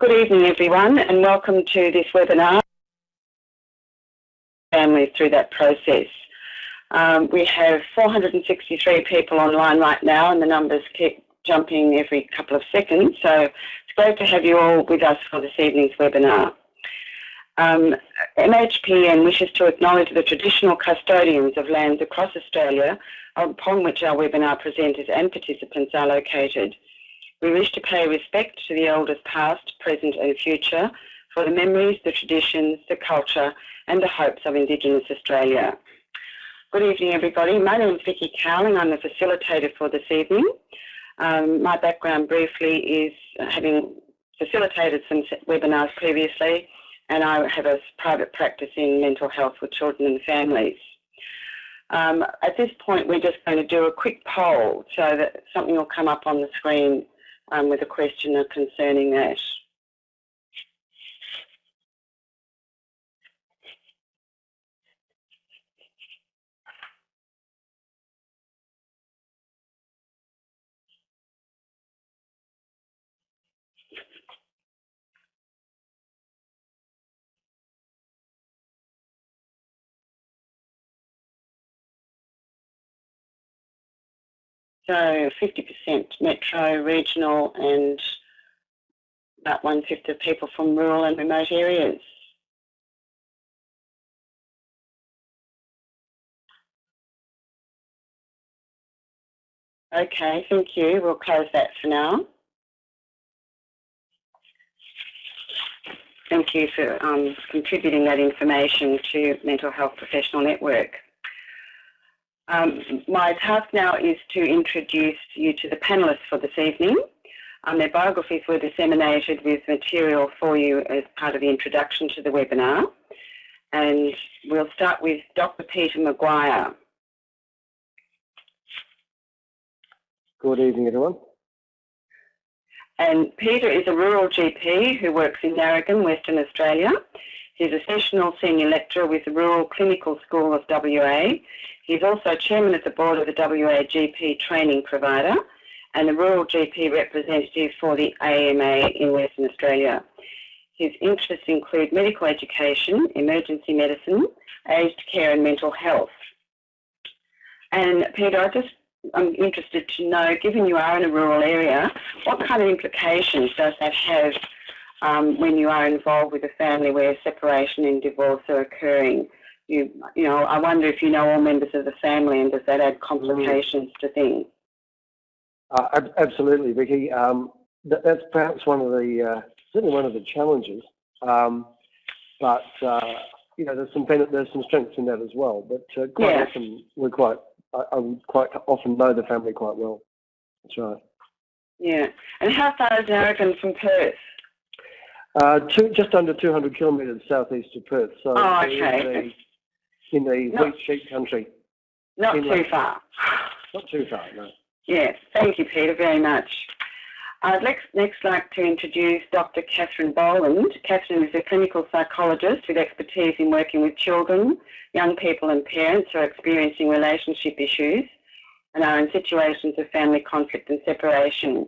Good evening everyone and welcome to this webinar families through that process. Um, we have 463 people online right now and the numbers keep jumping every couple of seconds so it's great to have you all with us for this evening's webinar. Um, MHPN wishes to acknowledge the traditional custodians of lands across Australia upon which our webinar presenters and participants are located. We wish to pay respect to the elders past, present and future for the memories, the traditions, the culture and the hopes of Indigenous Australia. Good evening everybody. My name is Vicky Cowling. I'm the facilitator for this evening. Um, my background briefly is having facilitated some webinars previously and I have a private practice in mental health with children and families. Um, at this point, we're just going to do a quick poll so that something will come up on the screen um, with a question concerning that. So 50% metro, regional and about one fifth of people from rural and remote areas. Okay, thank you. We'll close that for now. Thank you for um, contributing that information to Mental Health Professional Network. Um, my task now is to introduce you to the panellists for this evening. Um, their biographies were disseminated with material for you as part of the introduction to the webinar. And we'll start with Dr. Peter Maguire. Good evening, everyone. And Peter is a rural GP who works in Narrogin, Western Australia. He's a sessional senior lecturer with the Rural Clinical School of WA He's also chairman of the board of the WA GP training provider and the rural GP representative for the AMA in Western Australia. His interests include medical education, emergency medicine, aged care and mental health. And Peter, I just I'm interested to know, given you are in a rural area, what kind of implications does that have um, when you are involved with a family where separation and divorce are occurring? you, you know, I wonder if you know all members of the family and does that add complications mm. to things? Uh, absolutely, Vicky. Um, that, that's perhaps one of the, uh, certainly one of the challenges. Um, but, uh, you know, there's some there's some strengths in that as well. But uh, quite yeah. often, we're quite, I, I quite often know the family quite well. That's right. Yeah. And how far is Narrogin from Perth? Uh, two, just under 200 kilometres southeast of Perth. So oh, okay in the not, wheat sheep country. Not too far. Not too far, no. Yes, thank you, Peter, very much. I'd next, next like to introduce Dr. Catherine Boland. Catherine is a clinical psychologist with expertise in working with children, young people and parents who are experiencing relationship issues and are in situations of family conflict and separation.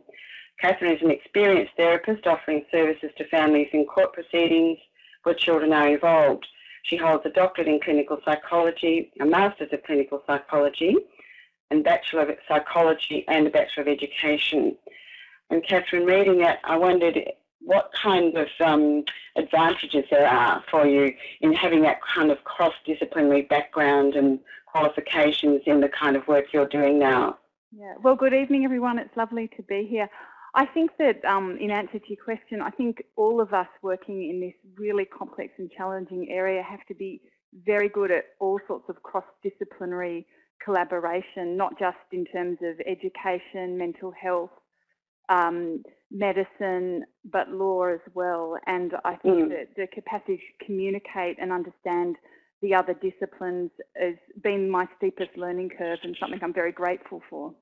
Catherine is an experienced therapist offering services to families in court proceedings where children are involved. She holds a doctorate in clinical psychology, a master's of clinical psychology, and Bachelor of Psychology and a Bachelor of Education. And Catherine, reading that, I wondered what kind of um, advantages there are for you in having that kind of cross-disciplinary background and qualifications in the kind of work you're doing now. Yeah, well, good evening, everyone. It's lovely to be here. I think that um, in answer to your question, I think all of us working in this really complex and challenging area have to be very good at all sorts of cross-disciplinary collaboration, not just in terms of education, mental health, um, medicine, but law as well. And I think mm. that the capacity to communicate and understand the other disciplines has been my steepest learning curve and something I'm very grateful for.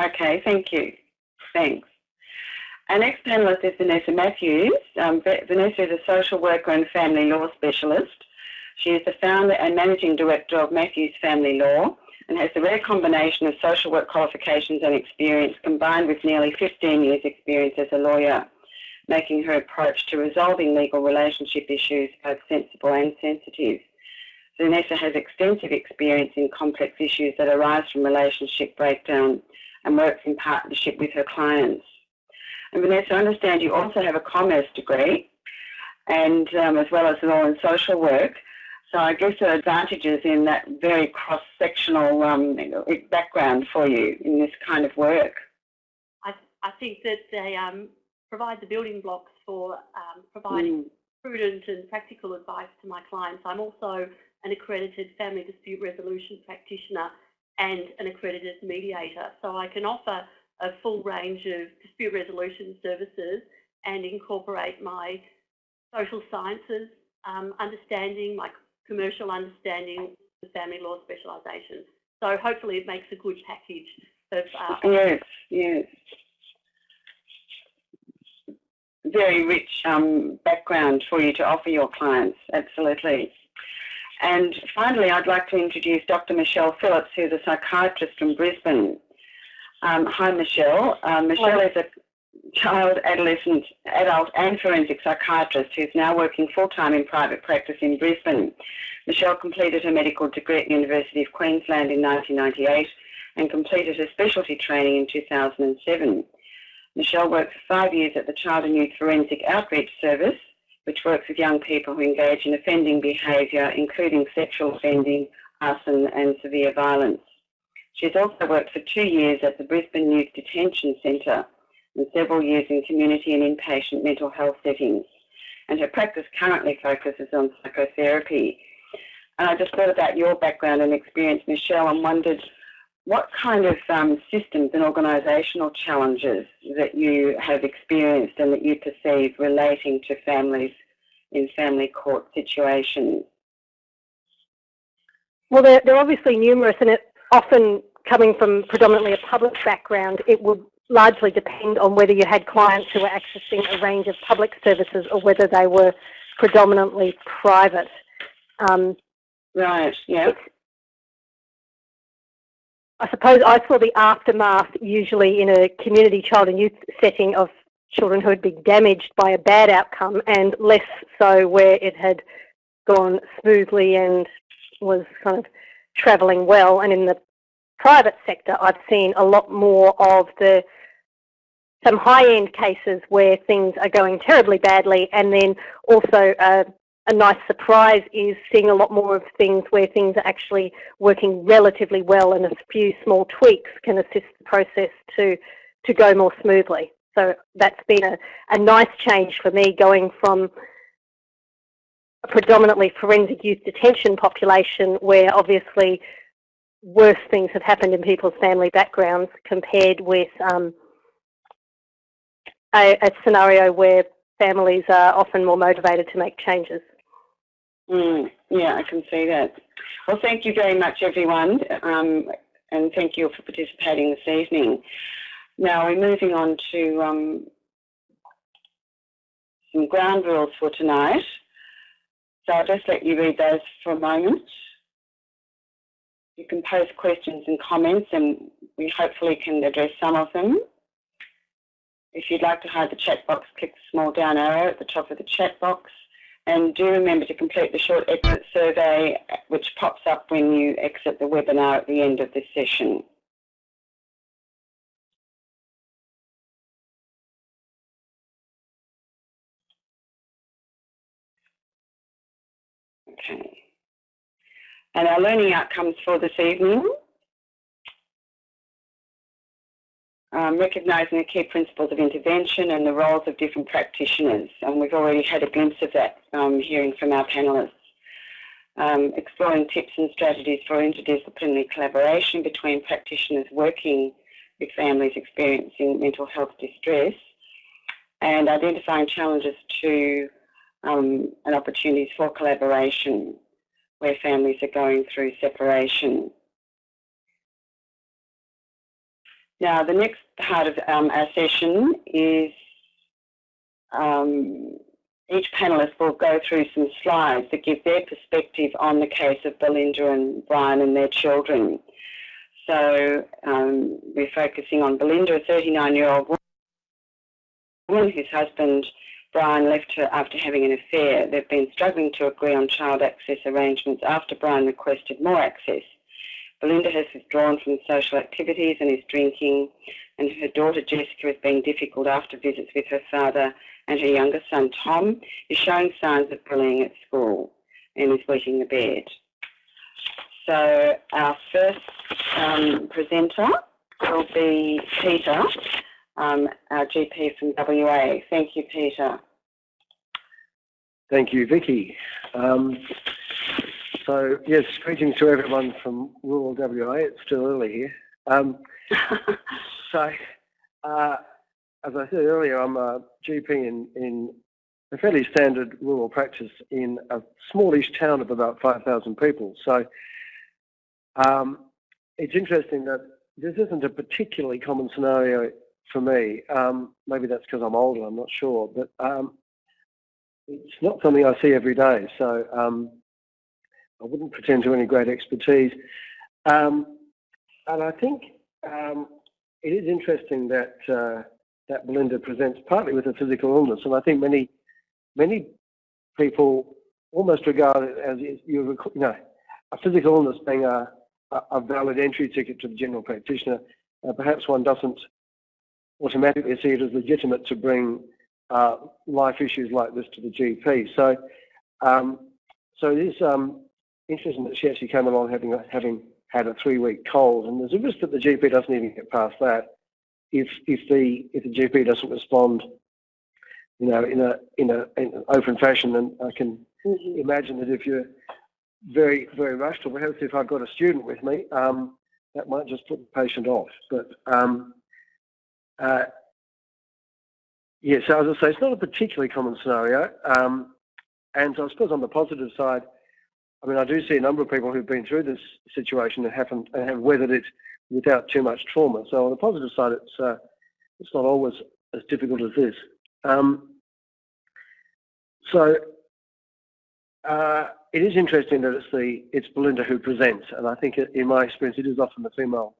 Okay, thank you. Thanks. Our next panellist is Vanessa Matthews. Um, Vanessa is a social worker and family law specialist. She is the founder and managing director of Matthews Family Law and has the rare combination of social work qualifications and experience combined with nearly 15 years experience as a lawyer. making her approach to resolving legal relationship issues both sensible and sensitive. Vanessa has extensive experience in complex issues that arise from relationship breakdown and works in partnership with her clients. And Vanessa, I understand you also have a commerce degree and um, as well as law and social work. So I guess there are advantages in that very cross-sectional um, background for you in this kind of work. I, I think that they um, provide the building blocks for um, providing mm. prudent and practical advice to my clients. I'm also an accredited family dispute resolution practitioner and an accredited mediator. So I can offer a full range of dispute resolution services and incorporate my social sciences um, understanding, my commercial understanding, the family law specialisation. So hopefully it makes a good package of... Uh, yes, yes. Very rich um, background for you to offer your clients, absolutely. And finally, I'd like to introduce Dr. Michelle Phillips, who's a psychiatrist from Brisbane. Um, hi, Michelle. Um, Michelle is a child, adolescent, adult and forensic psychiatrist who's now working full-time in private practice in Brisbane. Michelle completed her medical degree at the University of Queensland in 1998 and completed her specialty training in 2007. Michelle worked for five years at the Child and Youth Forensic Outreach Service, which works with young people who engage in offending behaviour, including sexual offending, arson and severe violence. She's also worked for two years at the Brisbane Youth Detention Centre and several years in community and inpatient mental health settings. And her practice currently focuses on psychotherapy. And I just thought about your background and experience, Michelle, and wondered what kind of um, systems and organisational challenges that you have experienced and that you perceive relating to families in family court situations? Well, they're, they're obviously numerous and it often coming from predominantly a public background, it would largely depend on whether you had clients who were accessing a range of public services or whether they were predominantly private. Um, right, yeah. I suppose I saw the aftermath usually in a community child and youth setting of children who had been damaged by a bad outcome and less so where it had gone smoothly and was kind of travelling well. And in the private sector, I've seen a lot more of the some high-end cases where things are going terribly badly and then also uh, a nice surprise is seeing a lot more of things where things are actually working relatively well and a few small tweaks can assist the process to, to go more smoothly. So that's been a, a nice change for me going from a predominantly forensic youth detention population where obviously worse things have happened in people's family backgrounds compared with um, a, a, scenario where families are often more motivated to make changes. Mm, yeah, I can see that. Well, thank you very much, everyone, um, and thank you for participating this evening. Now we're moving on to um, some ground rules for tonight. So I'll just let you read those for a moment. You can post questions and comments and we hopefully can address some of them. If you'd like to hide the chat box, click the small down arrow at the top of the chat box. And do remember to complete the short exit survey which pops up when you exit the webinar at the end of this session. Okay. And our learning outcomes for this evening um, recognising the key principles of intervention and the roles of different practitioners. And we've already had a glimpse of that um, hearing from our panellists. Um, exploring tips and strategies for interdisciplinary collaboration between practitioners working with families experiencing mental health distress and identifying challenges to um, and opportunities for collaboration where families are going through separation. Now, the next part of um, our session is um, each panellist will go through some slides that give their perspective on the case of Belinda and Brian and their children. So um, we're focusing on Belinda, a 39-year-old woman woman whose husband Brian left her after having an affair. They've been struggling to agree on child access arrangements after Brian requested more access. Belinda has withdrawn from social activities and is drinking, and her daughter Jessica has been difficult after visits with her father, and her younger son Tom is showing signs of bullying at school and is wetting the bed. So our first um, presenter will be Peter, um, our GP from WA. Thank you, Peter. Thank you, Vicky. Um, so, yes, greetings to everyone from rural WA. It's still early here. Um, so, uh, as I said earlier, I'm a GP in, in a fairly standard rural practice in a smallish town of about 5,000 people. So, um, it's interesting that this isn't a particularly common scenario for me. Um, maybe that's because I'm older, I'm not sure, but um, it's not something I see every day. So um, I wouldn't pretend to any great expertise. Um, and I think um, it is interesting that uh, that Belinda presents partly with a physical illness, and I think many many people almost regard it as you, know a physical illness being a, a valid entry ticket to the general practitioner. Uh, perhaps one doesn't automatically see it as legitimate to bring uh, life issues like this to the GP. So, um, so it is um, interesting that she actually came along having having had a three-week cold, and there's a risk that the GP doesn't even get past that if if the if the GP doesn't respond, you know, in a in a in an open fashion. And I can mm -hmm. imagine that if you're very very rushed, or perhaps if I've got a student with me, um, that might just put the patient off. But um, uh, yeah, so as I say, it's not a particularly common scenario. Um, and so I suppose on the positive side, I mean, I do see a number of people who've been through this situation and haven't and have weathered it without too much trauma. So on the positive side, it's uh, it's not always as difficult as this. Um, so uh, it is interesting that it's the it's Belinda who presents, and I think in my experience, it is often the female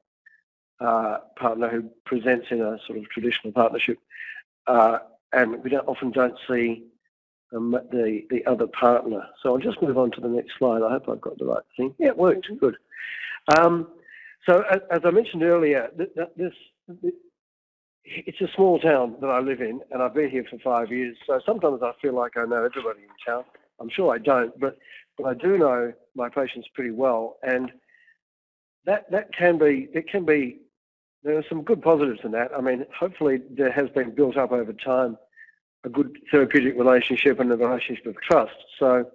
uh, partner who presents in a sort of traditional partnership, uh, and we don't, often don't see um, the the other partner. So I'll just move on to the next slide. I hope I've got the right thing. Yeah, it worked. Good. Um, so as, as, I mentioned earlier, th th this, th it's a small town that I live in, and I've been here for five years. So sometimes I feel like I know everybody in town. I'm sure I don't, but but I do know my patients pretty well, and that that can be it can be there are some good positives in that. I mean, hopefully there has been built up over time a good therapeutic relationship and a relationship of trust. So,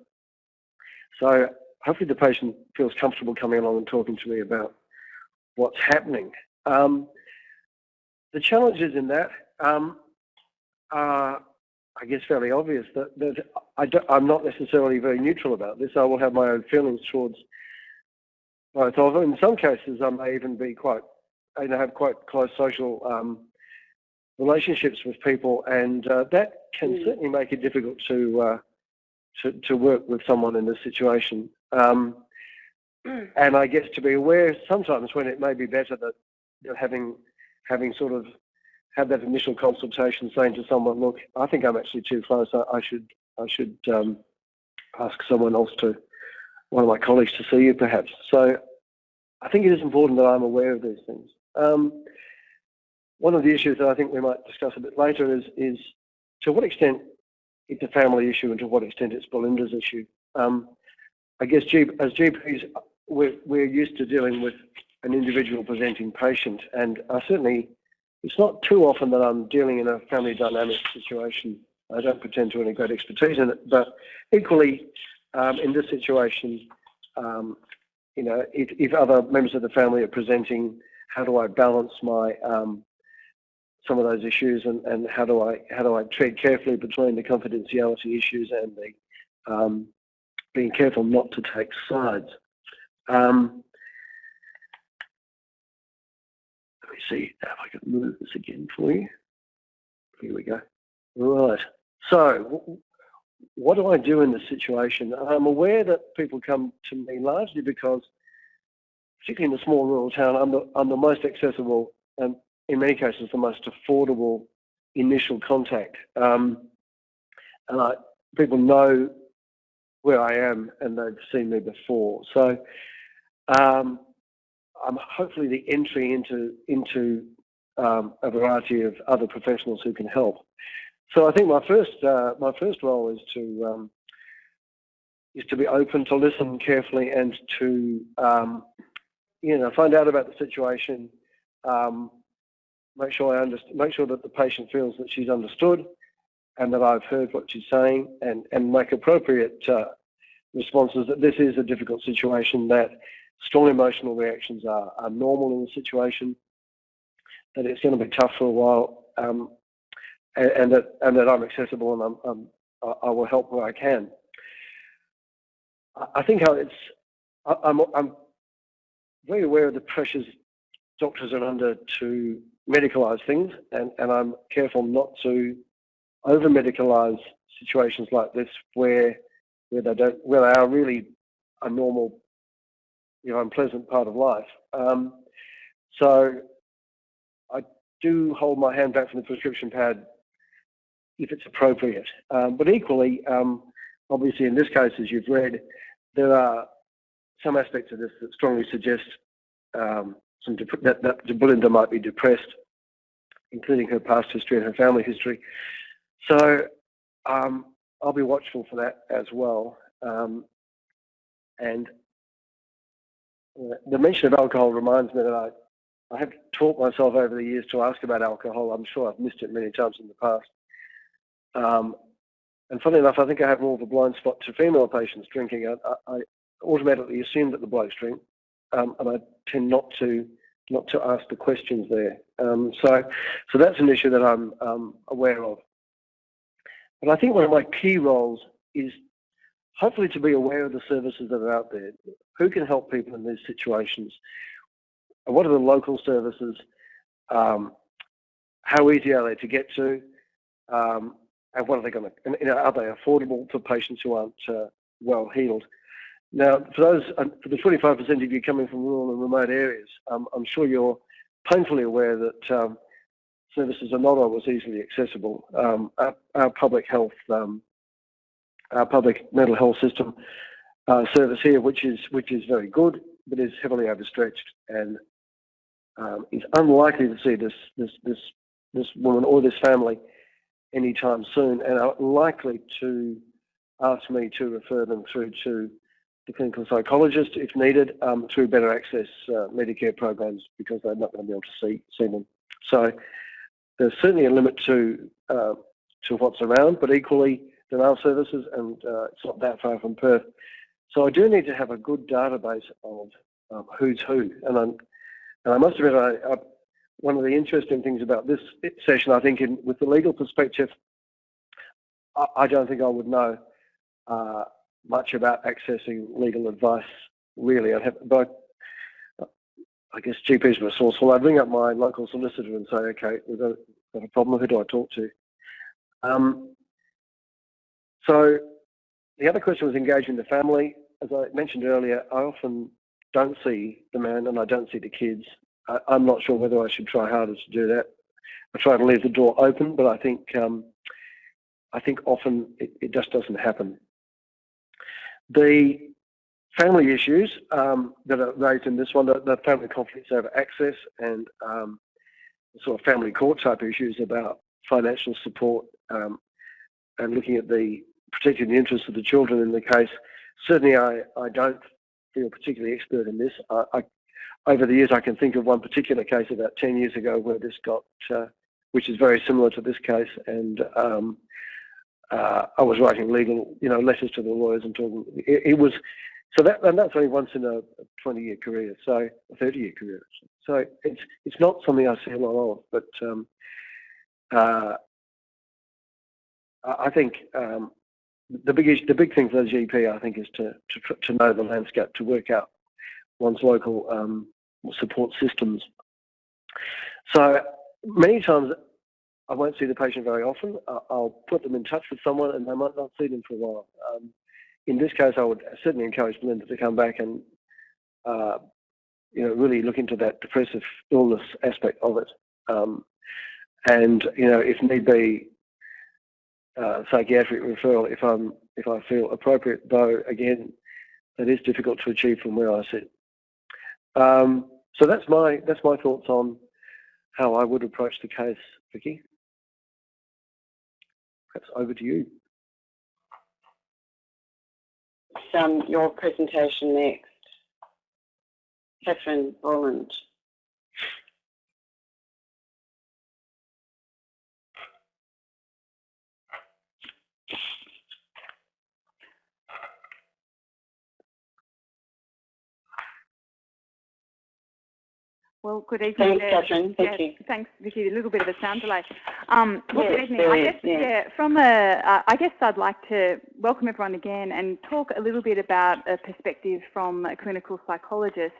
so hopefully the patient feels comfortable coming along and talking to me about what's happening. Um, the challenges in that um, are, I guess, fairly obvious. That, that I am not necessarily very neutral about this. I will have my own feelings towards both of them. In some cases, I may even be quite you know, have quite close social um, relationships with people, and uh, that can mm. certainly make it difficult to, uh, to, to work with someone in this situation. Um, mm. And I guess to be aware sometimes when it may be better that, that having having sort of had that initial consultation, saying to someone, "Look, I think I'm actually too close. I, I should I should um, ask someone else to one of my colleagues to see you, perhaps." So I think it is important that I'm aware of these things. Um, one of the issues that I think we might discuss a bit later is, is to what extent it's a family issue and to what extent it's Belinda's issue. Um, I guess G, as GPs, we're, we're used to dealing with an individual presenting patient, and I certainly, it's not too often that I'm dealing in a family dynamic situation. I don't pretend to any great expertise in it, but equally, um, in this situation, um, you know, if, if other members of the family are presenting how do I balance my um, some of those issues and, and how do I how do I tread carefully between the confidentiality issues and the um, being careful not to take sides. Um, let me see if I can move this again for you. Here we go. Right. So what do I do in this situation? I'm aware that people come to me largely because particularly in a small rural town, I'm the, I'm the most accessible and in many cases the most affordable initial contact. Um, and I, people know where I am and they've seen me before. So um, I'm hopefully the entry into into um, a variety of other professionals who can help. So I think my first uh, my first role is to um, is to be open to listen carefully and to um, you know find out about the situation, um, make sure I understand, make sure that the patient feels that she's understood, and that I've heard what she's saying, and and make appropriate uh, responses. That this is a difficult situation. That strong emotional reactions are, are normal in the situation. That it's going to be tough for a while, um, and, and, that and that I'm accessible and I'm, I'm I will help where I can. I think it's I'm I'm very aware of the pressures doctors are under to medicalise things, and, and I'm careful not to over medicalise situations like this where where they don't where they are really a normal, you know, unpleasant part of life. Um, so I do hold my hand back from the prescription pad if it's appropriate. Um, but equally, um, obviously in this case, as you've read, there are some aspects of this that strongly suggest um, some that, that Belinda might be depressed, including her past history and her family history. So um, I'll be watchful for that as well. Um, and the mention of alcohol reminds me that I, I have taught myself over the years to ask about alcohol. I'm sure I've missed it many times in the past. Um, and funnily enough, I think I have more of a blind spot to female patients drinking. I, I automatically assume that the blokes drink, um, and I tend not to not to ask the questions there. Um, so, so that's an issue that I'm um, aware of. But I think one of my key roles is hopefully to be aware of the services that are out there. Who can help people in these situations? What are the local services? Um, how easy are they to get to? Um, and what are they going to, you know, are they affordable for patients who aren't uh, well heeled? Now, for those, uh, for the 25% of you coming from rural and remote areas, um, I'm sure you're painfully aware that um, services are not always easily accessible. Um, our, our, public health, um, our public mental health system uh, service here, which is which is very good, but is heavily overstretched and um, is unlikely to see this this this this woman or this family anytime soon and are likely to ask me to refer them through to the clinical psychologist if needed um, through better access uh, Medicare programs because they're not going to be able to see, see them. So there's certainly a limit to uh, to what's around, but equally there are services and uh, it's not that far from Perth. So I do need to have a good database of um, who's who. And, I'm, and I must admit, I, I one of the interesting things about this session, I think, in, with the legal perspective, I, I don't think I would know uh, much about accessing legal advice. Really, I'd have, but I guess GPs are resourceful. I bring up my local solicitor and say, okay, we've got, got a problem. Who do I talk to? Um, so the other question was engaging the family. As I mentioned earlier, I often don't see the man and I don't see the kids. I, am not sure whether I should try harder to do that. I try to leave the door open, but I think um, I think often it, it, just doesn't happen. The family issues um, that are raised in this one, the, the family conflicts over access and um, sort of family court type issues about financial support um, and looking at the protecting the interests of the children in the case. Certainly, I, I don't feel particularly expert in this. I, I over the years, I can think of one particular case about 10 years ago where this got, uh, which is very similar to this case, and um, uh, I was writing legal, you know, letters to the lawyers and talking. It, it was so that, and that's only once in a 20-year career, so a 30-year career. So it's it's not something I see a lot of, but um, uh, I think um, the big the big thing for the GP, I think, is to to, to know the landscape, to work out one's local um, support systems. So many times I won't see the patient very often. I'll put them in touch with someone and they might not see them for a while. Um, in this case, I would certainly encourage Belinda to come back and, uh, you know, really look into that depressive illness aspect of it. Um, and you know, if need be, uh, psychiatric referral if I'm if I feel appropriate. Though again, it is difficult to achieve from where I sit. Um, so that's my that's my thoughts on how I would approach the case, Vicky. Perhaps over to you. Um, your presentation next. Catherine Boland. Well, good evening. Thanks, Catherine. Thank you. Thanks, Vicky. A little bit of a sound delay. Um, well, Yes, good evening. there I guess, yeah. yeah, from a, uh, I guess I'd like to welcome everyone again and talk a little bit about a perspective from a clinical psychologist.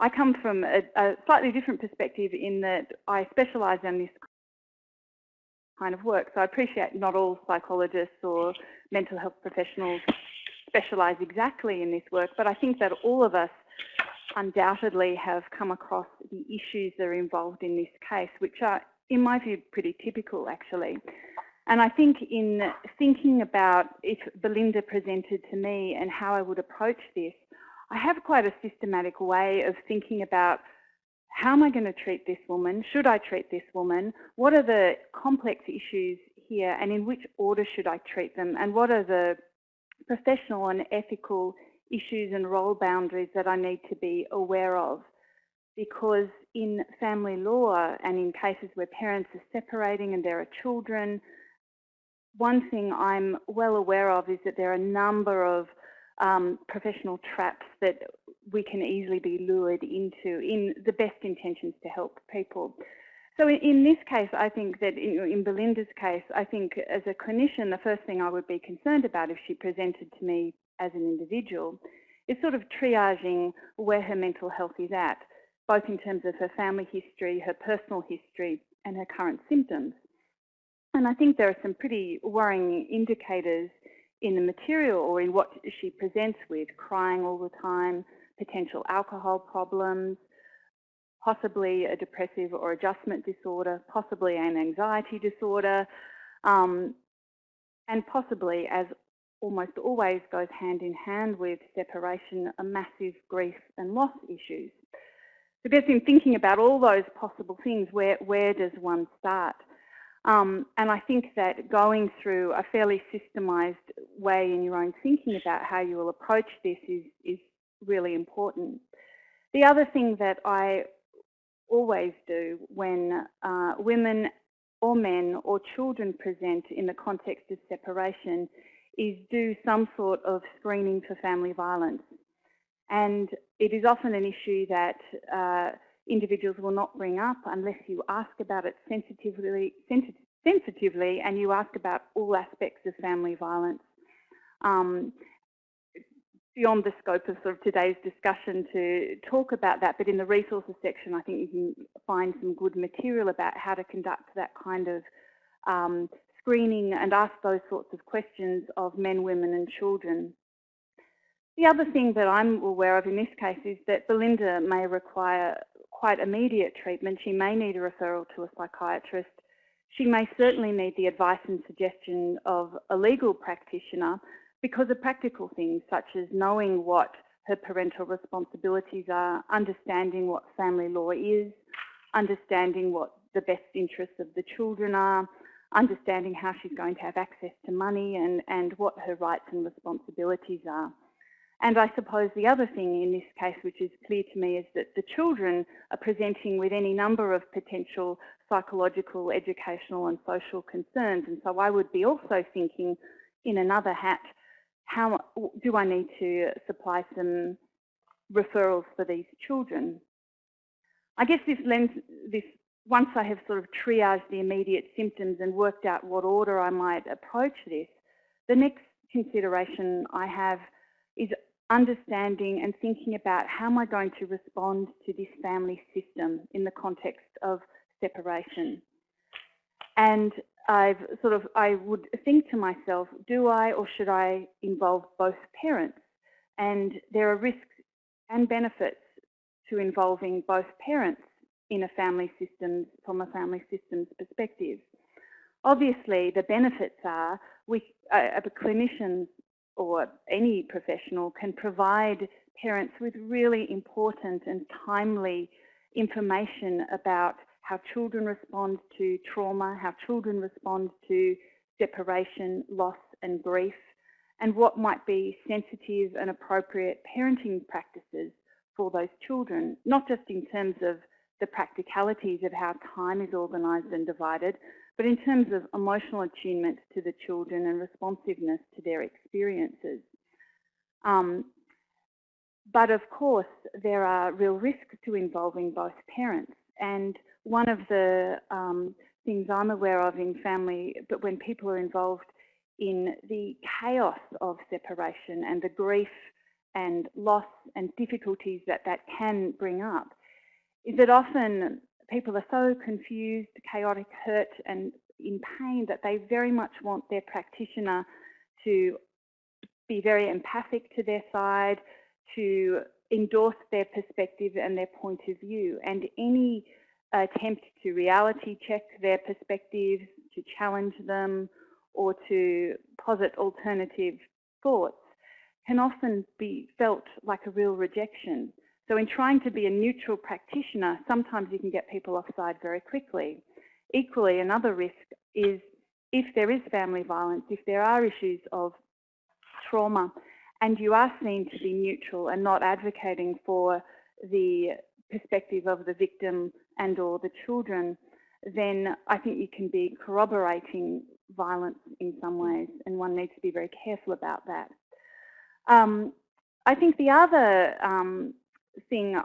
I come from a, a slightly different perspective in that I specialise in this kind of work. So I appreciate not all psychologists or mental health professionals specialise exactly in this work, but I think that all of us undoubtedly have come across the issues that are involved in this case, which are, in my view, pretty typical actually. And I think in thinking about if Belinda presented to me and how I would approach this, I have quite a systematic way of thinking about how am I going to treat this woman? Should I treat this woman? What are the complex issues here and in which order should I treat them? And what are the professional and ethical issues and role boundaries that I need to be aware of. Because in family law and in cases where parents are separating and there are children, one thing I'm well aware of is that there are a number of um, professional traps that we can easily be lured into in the best intentions to help people. So in, this case, I think that in, in Belinda's case, I think as a clinician, the first thing I would be concerned about if she presented to me as an individual is sort of triaging where her mental health is at, both in terms of her family history, her personal history, and her current symptoms. And I think there are some pretty worrying indicators in the material or in what she presents with, crying all the time, potential alcohol problems, possibly a depressive or adjustment disorder, possibly an anxiety disorder, um, and possibly, as almost always goes hand in hand with separation, a massive grief and loss issues. So I guess in thinking about all those possible things, where, where does one start? Um, and I think that going through a fairly systemised way in your own thinking about how you will approach this is, is really important. The other thing that I always do when uh, women or men or children present in the context of separation is do some sort of screening for family violence. And it is often an issue that uh, individuals will not bring up unless you ask about it sensitively, sensitively and you ask about all aspects of family violence. Um, beyond the scope of sort of today's discussion to talk about that, but in the resources section, I think you can find some good material about how to conduct that kind of um, screening and ask those sorts of questions of men, women and children. The other thing that I'm aware of in this case is that Belinda may require quite immediate treatment. She may need a referral to a psychiatrist. She may certainly need the advice and suggestion of a legal practitioner because of practical things such as knowing what her parental responsibilities are, understanding what family law is, understanding what the best interests of the children are, understanding how she's going to have access to money and, and what her rights and responsibilities are. And I suppose the other thing in this case, which is clear to me, is that the children are presenting with any number of potential psychological, educational and social concerns. And so I would be also thinking in another hat, how do I need to supply some referrals for these children? I guess this lends this once I have sort of triaged the immediate symptoms and worked out what order I might approach this, the next consideration I have is understanding and thinking about how am I going to respond to this family system in the context of separation. And I've sort of, I would think to myself, do I or should I involve both parents? And there are risks and benefits to involving both parents in a family systems, from a family systems perspective. Obviously, the benefits are we, uh, a clinician or any professional can provide parents with really important and timely information about how children respond to trauma, how children respond to separation, loss and grief, and what might be sensitive and appropriate parenting practices for those children, not just in terms of the practicalities of how time is organised and divided, but in terms of emotional attunement to the children and responsiveness to their experiences. Um, but of course, there are real risks to involving both parents. And one of the um, things I'm aware of in family, but when people are involved in the chaos of separation and the grief and loss and difficulties that that can bring up, is that often people are so confused, chaotic, hurt and in pain that they very much want their practitioner to be very empathic to their side, to endorse their perspective and their point of view. And any attempt to reality check their perspectives, to challenge them, or to posit alternative thoughts can often be felt like a real rejection. So in trying to be a neutral practitioner, sometimes you can get people offside very quickly. Equally, another risk is if there is family violence, if there are issues of trauma, and you are seen to be neutral and not advocating for the perspective of the victim and or the children, then I think you can be corroborating violence in some ways, and one needs to be very careful about that. Um, I think the other um, thing uh,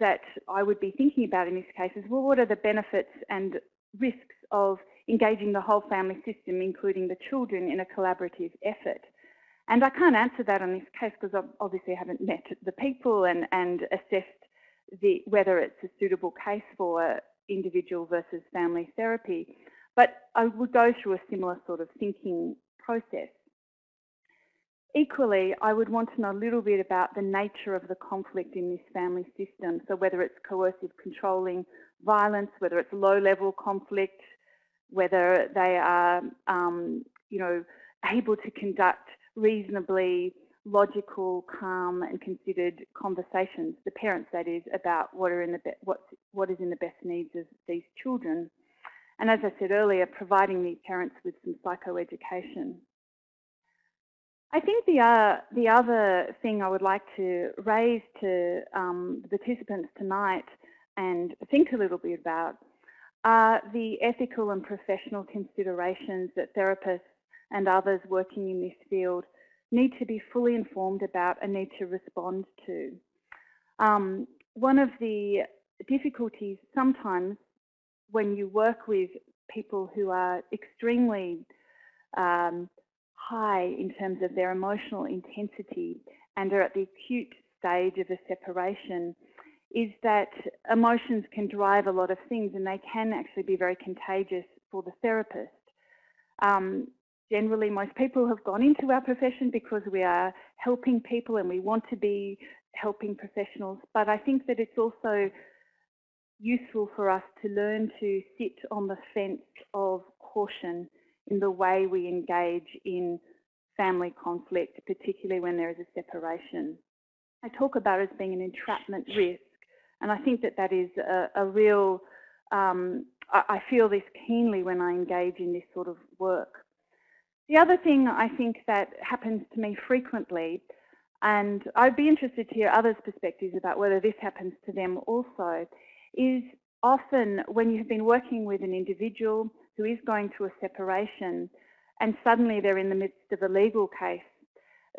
that I would be thinking about in this case is, well, what are the benefits and risks of engaging the whole family system, including the children, in a collaborative effort? And I can't answer that on this case because obviously I haven't met the people and, and assessed the, whether it's a suitable case for individual versus family therapy. But I would go through a similar sort of thinking process. Equally, I would want to know a little bit about the nature of the conflict in this family system. So whether it's coercive controlling violence, whether it's low-level conflict, whether they are, um, you know, able to conduct reasonably logical, calm and considered conversations, the parents that is, about what are in the what what is in the best needs of these children. And as I said earlier, providing these parents with some psychoeducation. I think the, uh, the other thing I would like to raise to um, the participants tonight and think a little bit about are the ethical and professional considerations that therapists and others working in this field need to be fully informed about and need to respond to. Um, one of the difficulties sometimes when you work with people who are extremely um, high in terms of their emotional intensity and are at the acute stage of a separation is that emotions can drive a lot of things and they can actually be very contagious for the therapist. Um, generally, most people have gone into our profession because we are helping people and we want to be helping professionals, but I think that it's also useful for us to learn to sit on the fence of caution in the way we engage in family conflict, particularly when there is a separation. I talk about it as being an entrapment risk, and I think that that is a, a real, um, I, I feel this keenly when I engage in this sort of work. The other thing I think that happens to me frequently, and I'd be interested to hear others' perspectives about whether this happens to them also, is often when you have been working with an individual who is going through a separation and suddenly they're in the midst of a legal case,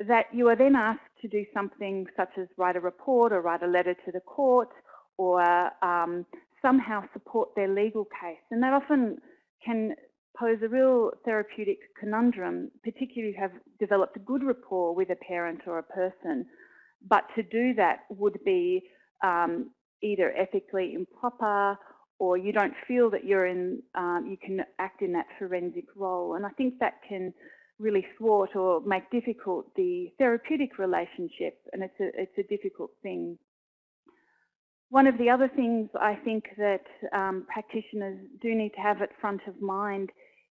that you are then asked to do something such as write a report or write a letter to the court or um, somehow support their legal case. And that often can pose a real therapeutic conundrum, particularly if you have developed a good rapport with a parent or a person. But to do that would be um, either ethically improper or you don't feel that you're in, um, you can act in that forensic role. And I think that can really thwart or make difficult the therapeutic relationship, and it's a, it's a difficult thing. one of the other things I think that um, practitioners do need to have at front of mind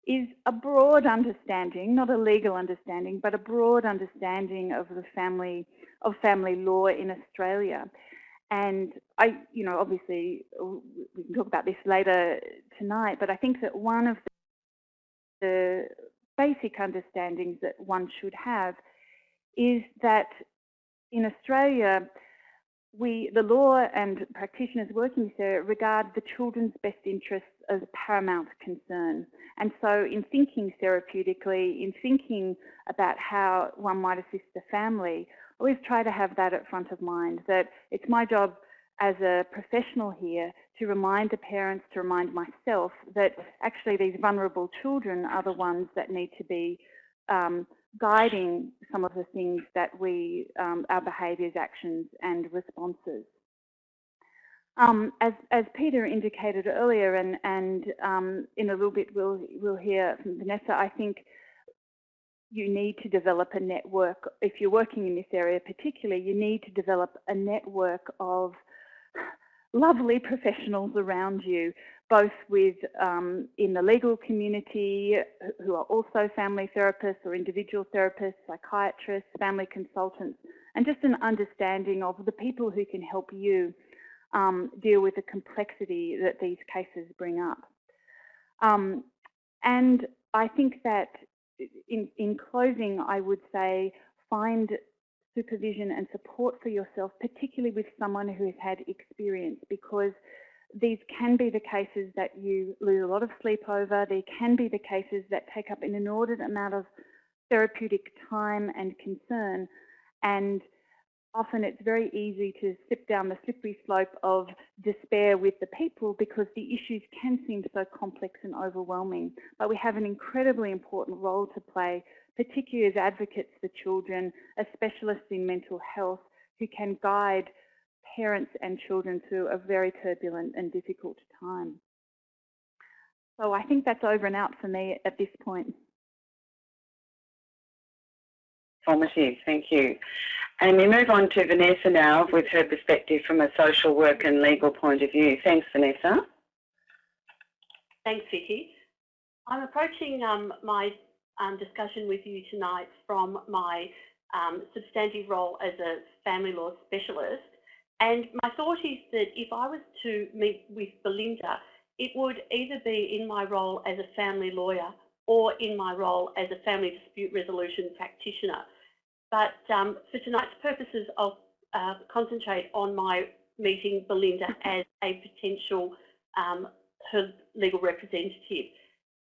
is a broad understanding, not a legal understanding, but a broad understanding of the family of family law in Australia. And I, you know, obviously we can talk about this later tonight, but I think that one of the basic understandings that one should have is that in Australia, we, the law and practitioners working there regard the children's best interests as a paramount concern. And so in thinking therapeutically, in thinking about how one might assist the family, always try to have that at front of mind, that it's my job as a professional here to remind the parents, to remind myself that actually these vulnerable children are the ones that need to be um, guiding some of the things that we, um, our behaviours, actions and responses. Um, as, as, Peter indicated earlier, and, and um, in a little bit we'll, we'll hear from Vanessa, I think you need to develop a network. If you're working in this area particularly, you need to develop a network of lovely professionals around you, both with um, in the legal community who are also family therapists or individual therapists, psychiatrists, family consultants, and just an understanding of the people who can help you um, deal with the complexity that these cases bring up. Um, and I think that in, in closing, I would say find supervision and support for yourself, particularly with someone who has had experience, because these can be the cases that you lose a lot of sleep over. There can be the cases that take up an inordinate amount of therapeutic time and concern. And often it's very easy to slip down the slippery slope of despair with the people because the issues can seem so complex and overwhelming. But we have an incredibly important role to play, particularly as advocates for children, as specialists in mental health who can guide parents and children through a very turbulent and difficult time. So I think that's over and out for me at this point. Informative, thank you. And we move on to Vanessa now with her perspective from a social work and legal point of view. Thanks, Vanessa. Thanks, Vicky. I'm approaching um, my um, discussion with you tonight from my um, substantive role as a family law specialist. And my thought is that if I was to meet with Belinda, it would either be in my role as a family lawyer or in my role as a family dispute resolution practitioner. But um, for tonight's purposes, I'll uh, concentrate on my meeting Belinda as a potential um, her legal representative.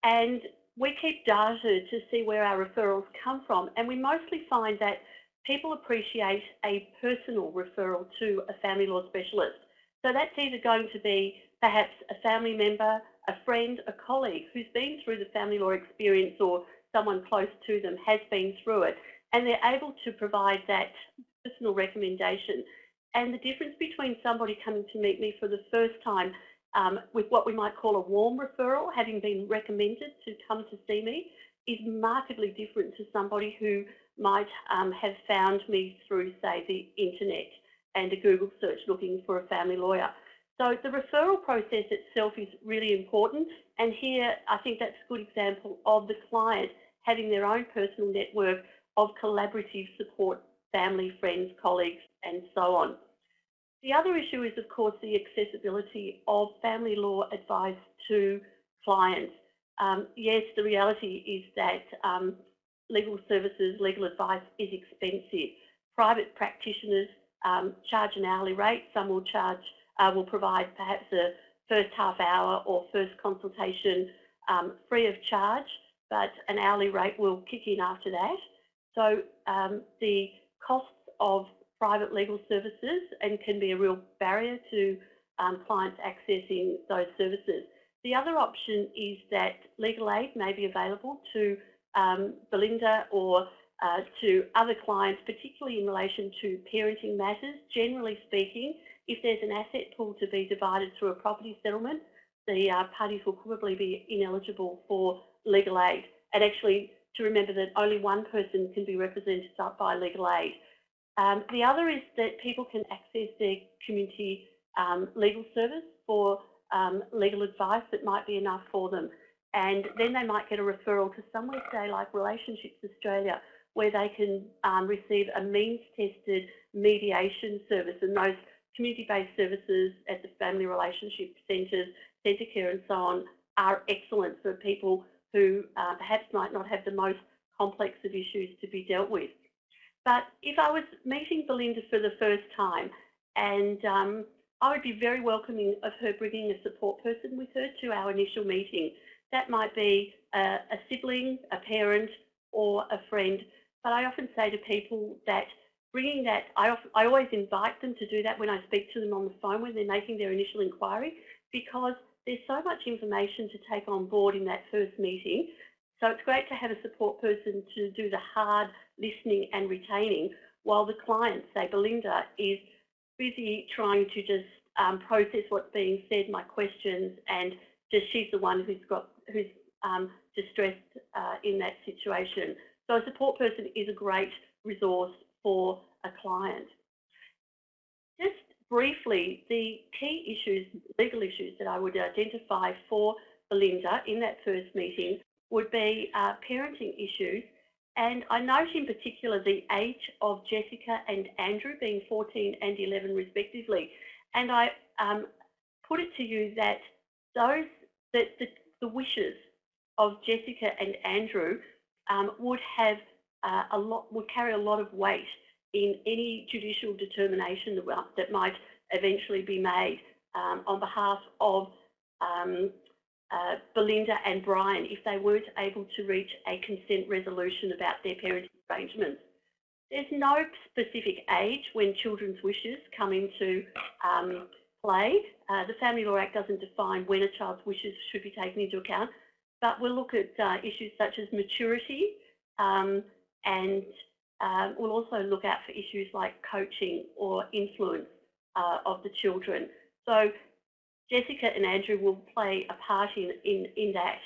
And we keep data to see where our referrals come from, and we mostly find that people appreciate a personal referral to a family law specialist. So that's either going to be perhaps a family member, a friend, a colleague who's been through the family law experience or someone close to them has been through it and they're able to provide that personal recommendation. And the difference between somebody coming to meet me for the first time um, with what we might call a warm referral, having been recommended to come to see me, is markedly different to somebody who might um, have found me through, say, the internet and a Google search looking for a family lawyer. So the referral process itself is really important. And here, I think that's a good example of the client having their own personal network of collaborative support, family, friends, colleagues, and so on. The other issue is, of course, the accessibility of family law advice to clients. Um, yes, the reality is that um, legal services, legal advice is expensive. Private practitioners um, charge an hourly rate. Some will charge, uh, will provide perhaps a first half hour or first consultation um, free of charge, but an hourly rate will kick in after that. So um, the costs of private legal services and can be a real barrier to um, clients accessing those services. The other option is that legal aid may be available to um, Belinda or uh, to other clients, particularly in relation to parenting matters. Generally speaking, if there's an asset pool to be divided through a property settlement, the uh, parties will probably be ineligible for legal aid. And actually, to remember that only one person can be represented by legal aid. Um, the other is that people can access their community um, legal service for um, legal advice that might be enough for them. And then they might get a referral to somewhere, say, like Relationships Australia, where they can um, receive a means-tested mediation service. And those community-based services at the family relationship centres, centre care and so on are excellent for people who uh, perhaps might not have the most complex of issues to be dealt with. But if I was meeting Belinda for the first time, and um, I would be very welcoming of her bringing a support person with her to our initial meeting. That might be a, a sibling, a parent, or a friend. But I often say to people that bringing that, I, I always invite them to do that when I speak to them on the phone when they're making their initial inquiry, because there's so much information to take on board in that first meeting. So it's great to have a support person to do the hard listening and retaining while the client, say Belinda, is busy trying to just um, process what's being said, my questions, and just she's the one who's got who's um, distressed uh, in that situation. So a support person is a great resource for a client. Just briefly, the key issues, legal issues that I would identify for Belinda in that first meeting would be uh, parenting issues. And I note in particular the age of Jessica and Andrew being 14 and 11 respectively. And I um, put it to you that those that the, the wishes of Jessica and Andrew um, would have uh, a lot would carry a lot of weight in any judicial determination that, that might eventually be made um, on behalf of um, uh, Belinda and Brian if they weren't able to reach a consent resolution about their parenting arrangements. There's no specific age when children's wishes come into um, play. Uh, the Family Law Act doesn't define when a child's wishes should be taken into account, but we'll look at uh, issues such as maturity um, and uh, we'll also look out for issues like coaching or influence uh, of the children. So Jessica and Andrew will play a part in, in, in that.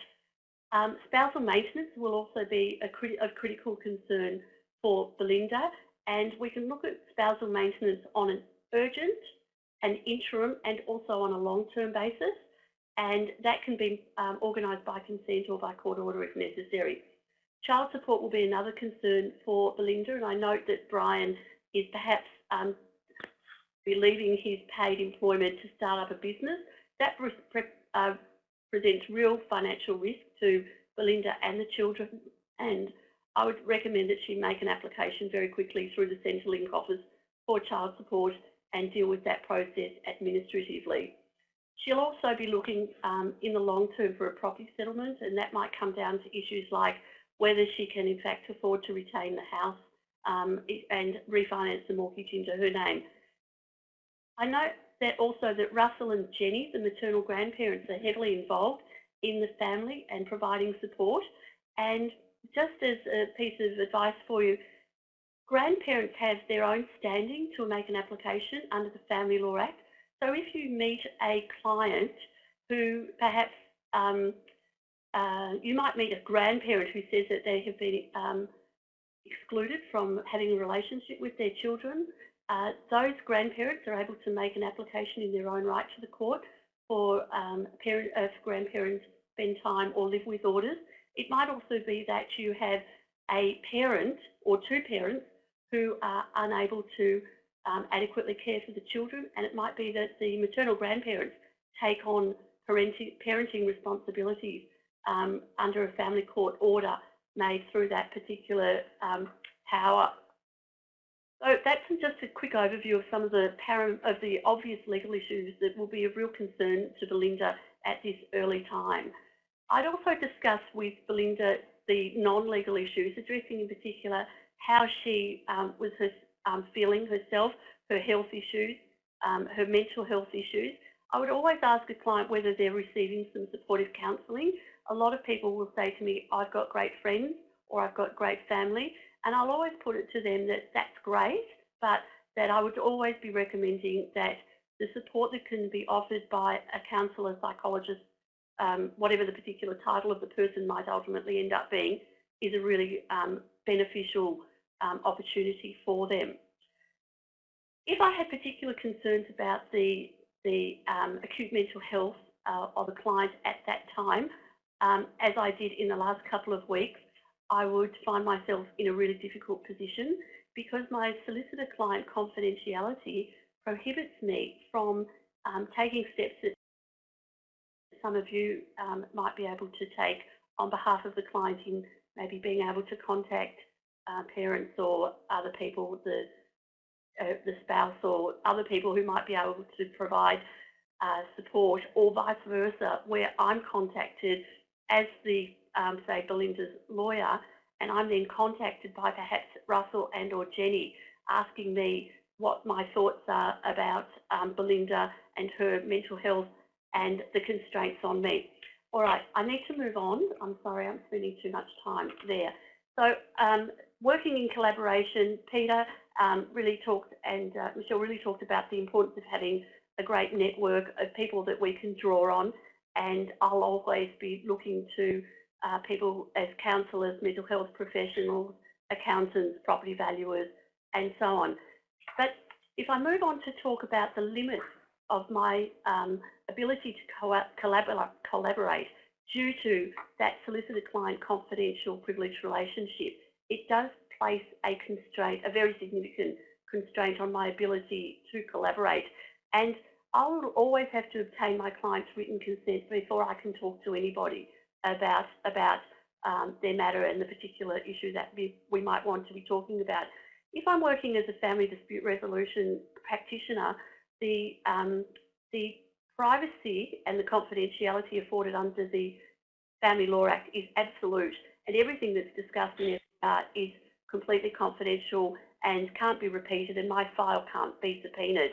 Um, spousal maintenance will also be a crit of critical concern for Belinda and we can look at spousal maintenance on an urgent, an interim and also on a long-term basis and that can be um, organised by consent or by court order if necessary. Child support will be another concern for Belinda and I note that Brian is perhaps um, be leaving his paid employment to start up a business. That uh, presents real financial risk to Belinda and the children and I would recommend that she make an application very quickly through the Centrelink office for child support and deal with that process administratively. She'll also be looking um, in the long term for a property settlement and that might come down to issues like whether she can in fact afford to retain the house um, and refinance the mortgage into her name. I note that also that Russell and Jenny, the maternal grandparents, are heavily involved in the family and providing support. And just as a piece of advice for you, grandparents have their own standing to make an application under the Family Law Act. So if you meet a client who perhaps um, uh, you might meet a grandparent who says that they have been um, excluded from having a relationship with their children. Uh, those grandparents are able to make an application in their own right to the court for um, parent, uh, grandparents spend time or live with orders. It might also be that you have a parent or two parents who are unable to um, adequately care for the children and it might be that the maternal grandparents take on parenting, parenting responsibilities um, under a family court order made through that particular um, power. That's just a quick overview of some of the of the obvious legal issues that will be of real concern to Belinda at this early time. I'd also discuss with Belinda the non-legal issues, addressing in particular how she um, was her, um, feeling herself, her health issues, um, her mental health issues. I would always ask a client whether they're receiving some supportive counselling a lot of people will say to me, I've got great friends or I've got great family. And I'll always put it to them that that's great, but that I would always be recommending that the support that can be offered by a counsellor, psychologist, um, whatever the particular title of the person might ultimately end up being, is a really um, beneficial um, opportunity for them. If I had particular concerns about the the um, acute mental health uh, of a client at that time, um, as I did in the last couple of weeks, I would find myself in a really difficult position because my solicitor client confidentiality prohibits me from um, taking steps that some of you um, might be able to take on behalf of the client in maybe being able to contact uh, parents or other people, the, uh, the spouse or other people who might be able to provide uh, support or vice versa, where I'm contacted as the, um, say, Belinda's lawyer, and I'm then contacted by perhaps Russell and or Jenny asking me what my thoughts are about um, Belinda and her mental health and the constraints on me. All right, I need to move on. I'm sorry, I'm spending too much time there. So um, working in collaboration, Peter um, really talked and uh, Michelle really talked about the importance of having a great network of people that we can draw on and I'll always be looking to uh, people as counsellors, mental health professionals, accountants, property valuers and so on. But if I move on to talk about the limits of my um, ability to co collaborate, collaborate due to that solicitor-client confidential privileged relationship, it does place a constraint, a very significant constraint on my ability to collaborate. And I will always have to obtain my client's written consent before I can talk to anybody about, about um, their matter and the particular issue that we, we might want to be talking about. If I'm working as a family dispute resolution practitioner, the, um, the privacy and the confidentiality afforded under the Family Law Act is absolute and everything that's discussed in FLR is completely confidential and can't be repeated and my file can't be subpoenaed.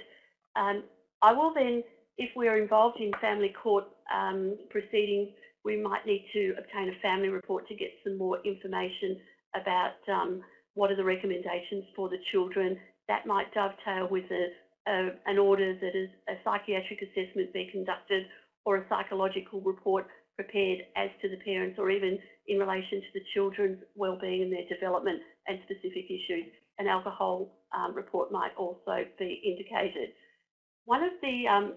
Um, I will then, if we're involved in family court um, proceedings, we might need to obtain a family report to get some more information about um, what are the recommendations for the children. That might dovetail with a, a, an order that is a psychiatric assessment be conducted or a psychological report prepared as to the parents or even in relation to the children's wellbeing and their development and specific issues. An alcohol um, report might also be indicated. One of the um,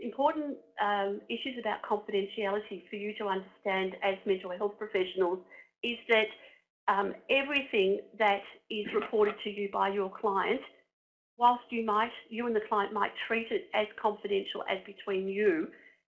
important um, issues about confidentiality for you to understand as mental health professionals is that um, everything that is reported to you by your client, whilst you might, you and the client might treat it as confidential as between you,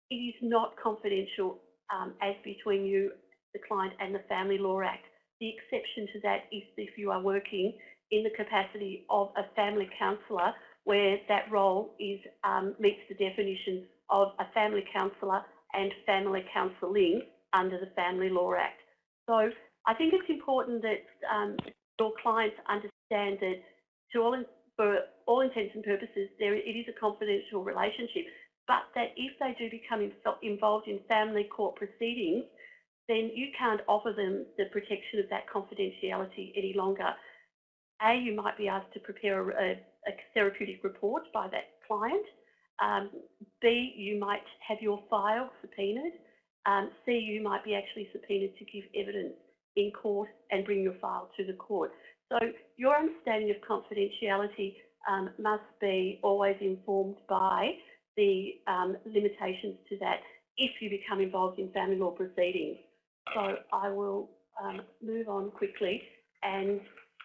it is not confidential um, as between you, the client and the Family Law Act. The exception to that is if you are working in the capacity of a family counsellor where that role is um, meets the definition of a family counsellor and family counselling under the Family Law Act. So I think it's important that um, your clients understand that to all in, for all intents and purposes, there it is a confidential relationship, but that if they do become involved in family court proceedings, then you can't offer them the protection of that confidentiality any longer. A, you might be asked to prepare a, a therapeutic report by that client. Um, B, you might have your file subpoenaed. Um, C, you might be actually subpoenaed to give evidence in court and bring your file to the court. So your understanding of confidentiality um, must be always informed by the um, limitations to that if you become involved in family law proceedings. So I will um, move on quickly and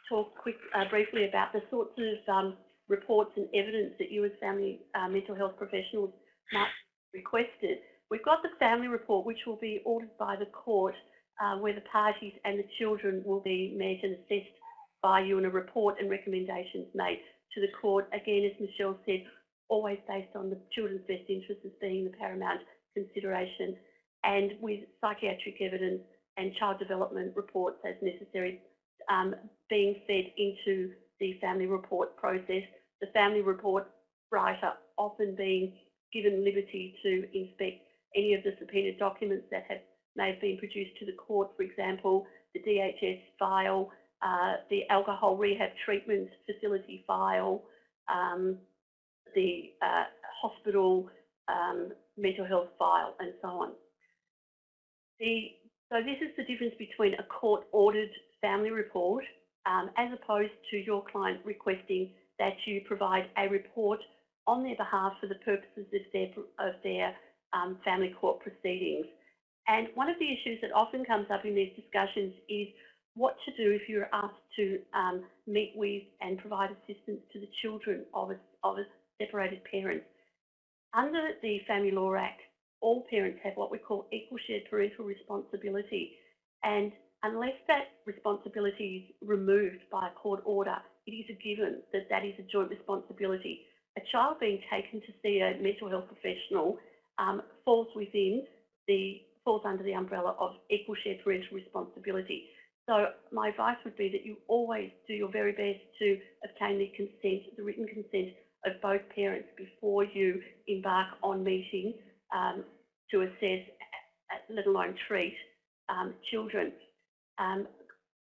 talk quick, uh, briefly about the sorts of um, reports and evidence that you as family uh, mental health professionals might requested. We've got the family report which will be ordered by the court uh, where the parties and the children will be met and assessed by you and a report and recommendations made to the court. Again, as Michelle said, always based on the children's best interests as being the paramount consideration and with psychiatric evidence and child development reports as necessary um, being fed into the family report process. The family report writer often being given liberty to inspect any of the subpoenaed documents that have may have been produced to the court, for example, the DHS file, uh, the alcohol rehab treatment facility file, um, the uh, hospital um, mental health file and so on. The, so this is the difference between a court-ordered family report um, as opposed to your client requesting that you provide a report on their behalf for the purposes of their, of their um, family court proceedings. And one of the issues that often comes up in these discussions is what to do if you're asked to um, meet with and provide assistance to the children of a, of a separated parent. Under the Family Law Act, all parents have what we call equal shared parental responsibility. And unless that responsibility is removed by a court order, it is a given that that is a joint responsibility. A child being taken to see a mental health professional um, falls within the falls under the umbrella of equal shared parental responsibility. So my advice would be that you always do your very best to obtain the consent, the written consent of both parents before you embark on meeting um, to assess, let alone treat um, children. Um,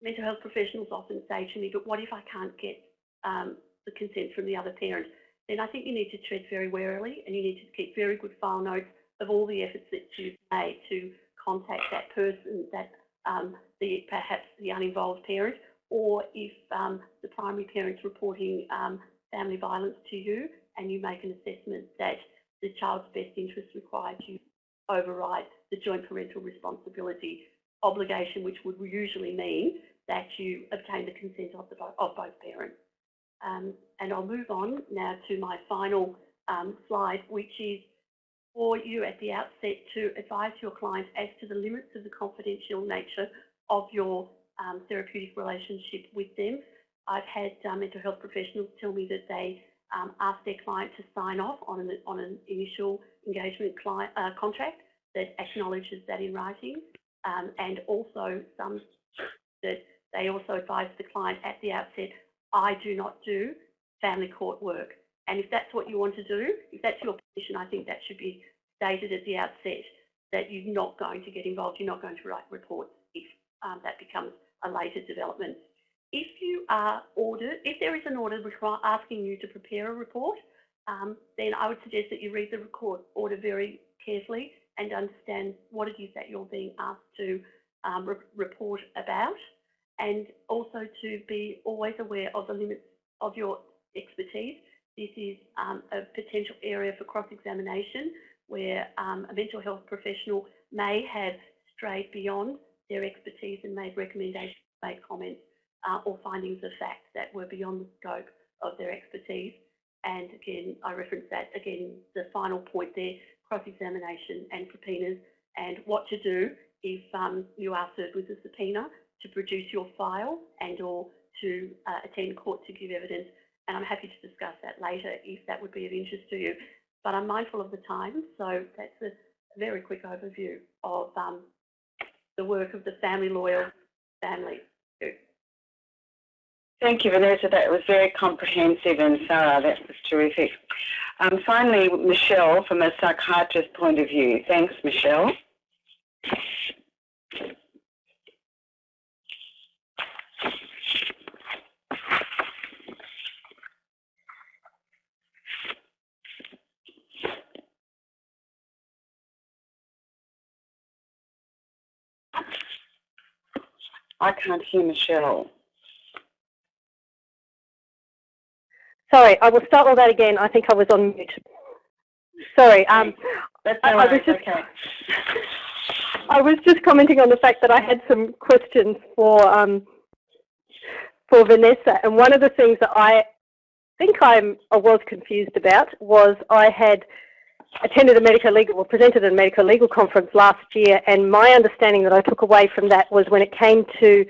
mental health professionals often say to me, but what if I can't get um, the consent from the other parent? Then I think you need to tread very warily and you need to keep very good file notes of all the efforts that you've made to contact that person, that um, the perhaps the uninvolved parent, or if um, the primary parent's reporting um, family violence to you and you make an assessment that the child's best interest requires you to override the joint parental responsibility obligation, which would usually mean that you obtain the consent of, the, of both parents. Um, and I'll move on now to my final um, slide, which is for you at the outset to advise your client as to the limits of the confidential nature of your um, therapeutic relationship with them. I've had uh, mental health professionals tell me that they um, ask their client to sign off on an, on an initial engagement client, uh, contract that acknowledges that in writing um, and also some that they also advise the client at the outset, I do not do family court work. And if that's what you want to do, if that's your position, I think that should be stated at the outset that you're not going to get involved, you're not going to write reports if um, that becomes a later development. If you are ordered, if there is an order asking you to prepare a report, um, then I would suggest that you read the record order very carefully and understand what it is that you're being asked to um, re report about and also to be always aware of the limits of your expertise. This is um, a potential area for cross-examination where um, a mental health professional may have strayed beyond their expertise and made recommendations, made comments uh, or findings of fact that were beyond the scope of their expertise. And again, I reference that again, the final point there, cross-examination and subpoenas and what to do if um, you are served with a subpoena to produce your file and or to uh, attend court to give evidence. And I'm happy to discuss that later if that would be of interest to you. But I'm mindful of the time, so that's a very quick overview of um, the work of the family lawyer family. Thank you, Vanessa. That was very comprehensive and thorough. That was terrific. Um, finally, Michelle, from a psychiatrist point of view. Thanks, Michelle. I can't hear Michelle. Sorry, I will start all that again. I think I was on mute. Sorry. Um, That's I, I was just, okay. I was just commenting on the fact that I had some questions for um, for Vanessa, and one of the things that I think I'm I was confused about was I had attended a medical legal or presented at a medical legal conference last year, and my understanding that I took away from that was when it came to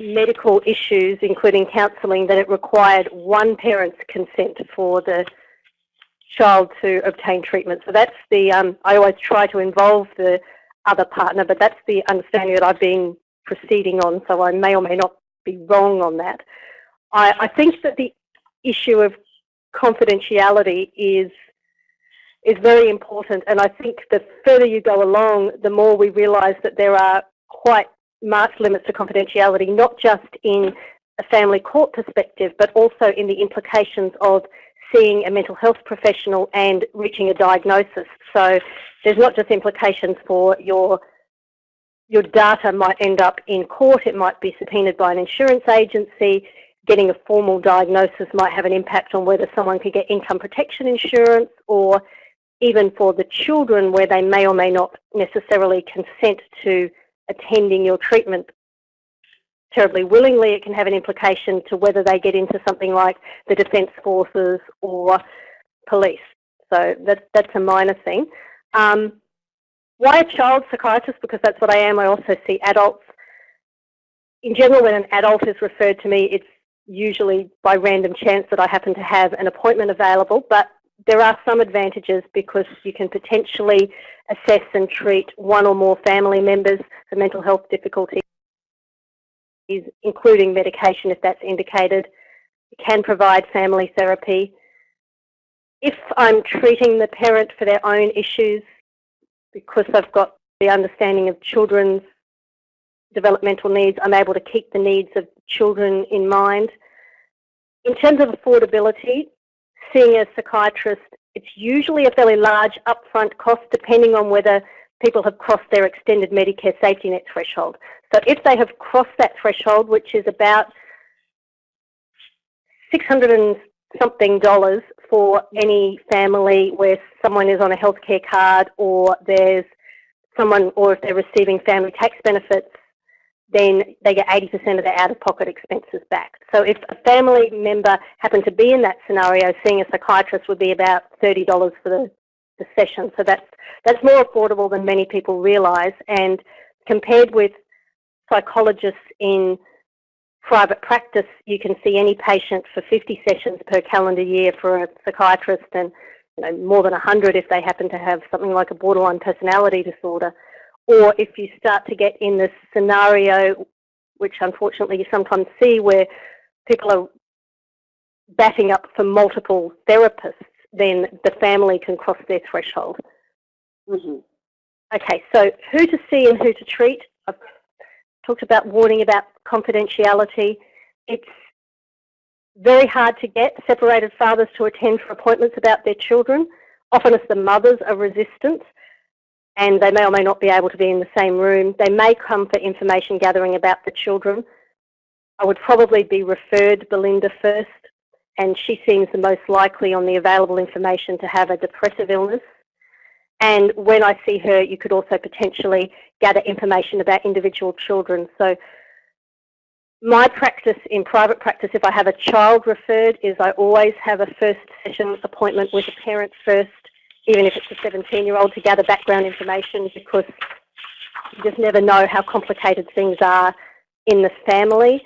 medical issues, including counselling, that it required one parent's consent for the child to obtain treatment. So that's the, um, I always try to involve the other partner, but that's the understanding that I've been proceeding on, so I may or may not be wrong on that. I, I think that the issue of confidentiality is is very important and I think the further you go along the more we realise that there are quite marked limits to confidentiality, not just in a family court perspective, but also in the implications of seeing a mental health professional and reaching a diagnosis. So there's not just implications for your your data might end up in court, it might be subpoenaed by an insurance agency, getting a formal diagnosis might have an impact on whether someone could get income protection insurance or even for the children where they may or may not necessarily consent to attending your treatment terribly willingly, it can have an implication to whether they get into something like the Defence Forces or police. So that, that's a minor thing. Um, why a child psychiatrist? Because that's what I am. I also see adults. In general, when an adult is referred to me, it's usually by random chance that I happen to have an appointment available, but there are some advantages because you can potentially assess and treat one or more family members for mental health difficulties, including medication if that's indicated. You can provide family therapy. If I'm treating the parent for their own issues, because I've got the understanding of children's developmental needs, I'm able to keep the needs of children in mind. In terms of affordability, seeing a psychiatrist, it's usually a fairly large upfront cost depending on whether people have crossed their extended Medicare safety net threshold. So if they have crossed that threshold, which is about 600 and something dollars for any family where someone is on a healthcare card or there's someone, or if they're receiving family tax benefits, then they get 80% of their out-of-pocket expenses back. So if a family member happened to be in that scenario, seeing a psychiatrist would be about $30 for the, the session. So that's, that's more affordable than many people realise. And compared with psychologists in private practice, you can see any patient for 50 sessions per calendar year for a psychiatrist and you know, more than 100 if they happen to have something like a borderline personality disorder. Or if you start to get in this scenario, which unfortunately you sometimes see where people are batting up for multiple therapists, then the family can cross their threshold. Mm -hmm. Okay, so who to see and who to treat. I've talked about warning about confidentiality. It's very hard to get separated fathers to attend for appointments about their children. Often it's the mothers are resistant and they may or may not be able to be in the same room, they may come for information gathering about the children. I would probably be referred Belinda first and she seems the most likely on the available information to have a depressive illness. And when I see her, you could also potentially gather information about individual children. So my practice in private practice, if I have a child referred, is I always have a first session appointment with a parent first, even if it's a 17-year-old, to gather background information because you just never know how complicated things are in the family.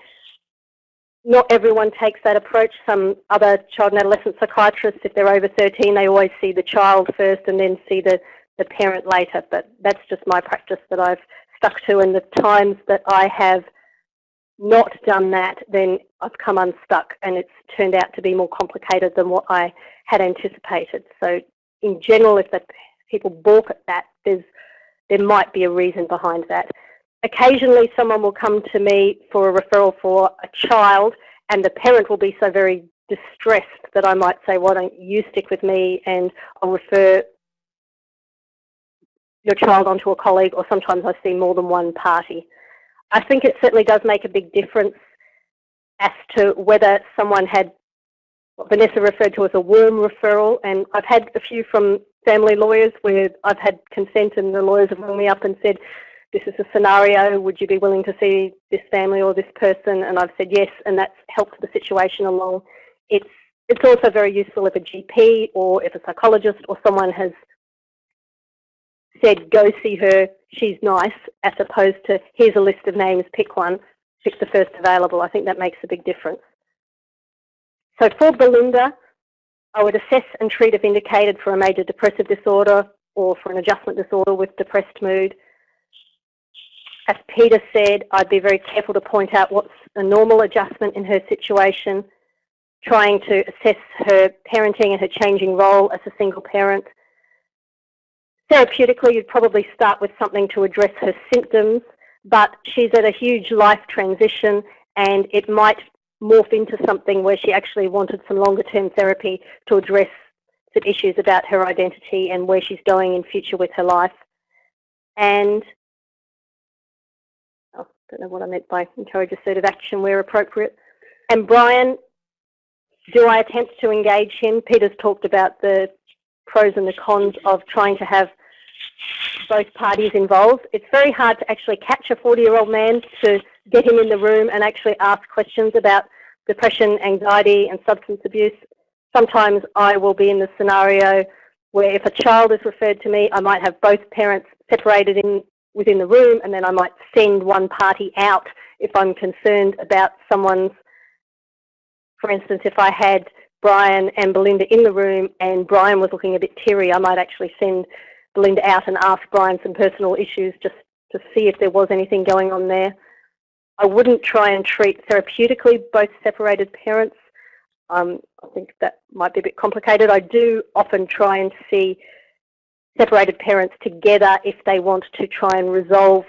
Not everyone takes that approach. Some other child and adolescent psychiatrists, if they're over 13, they always see the child first and then see the, the parent later. But that's just my practice that I've stuck to and the times that I have not done that, then I've come unstuck and it's turned out to be more complicated than what I had anticipated. So in general, if the people balk at that, there's, there might be a reason behind that. Occasionally someone will come to me for a referral for a child and the parent will be so very distressed that I might say, why don't you stick with me and I'll refer your child onto a colleague or sometimes I see more than one party. I think it certainly does make a big difference as to whether someone had Vanessa referred to as a warm referral, and I've had a few from family lawyers where I've had consent and the lawyers have rung me up and said, this is a scenario, would you be willing to see this family or this person? And I've said yes, and that's helped the situation along. It's, it's also very useful if a GP or if a psychologist or someone has said, go see her, she's nice, as opposed to, here's a list of names, pick one, pick the first available. I think that makes a big difference. So for Belinda, I would assess and treat if indicated for a major depressive disorder or for an adjustment disorder with depressed mood. As Peter said, I'd be very careful to point out what's a normal adjustment in her situation, trying to assess her parenting and her changing role as a single parent, Therapeutically, you'd probably start with something to address her symptoms, but she's at a huge life transition and it might morph into something where she actually wanted some longer term therapy to address some issues about her identity and where she's going in future with her life. And I oh, don't know what I meant by encourage assertive action where appropriate. And Brian, do I attempt to engage him? Peter's talked about the pros and the cons of trying to have both parties involved. It's very hard to actually catch a 40 year old man to get him in the room and actually ask questions about depression, anxiety and substance abuse. Sometimes I will be in the scenario where if a child is referred to me, I might have both parents separated in within the room and then I might send one party out if I'm concerned about someone's, for instance, if I had Brian and Belinda in the room and Brian was looking a bit teary, I might actually send Belinda out and ask Brian some personal issues just to see if there was anything going on there. I wouldn't try and treat therapeutically both separated parents. Um, I think that might be a bit complicated. I do often try and see separated parents together if they want to try and resolve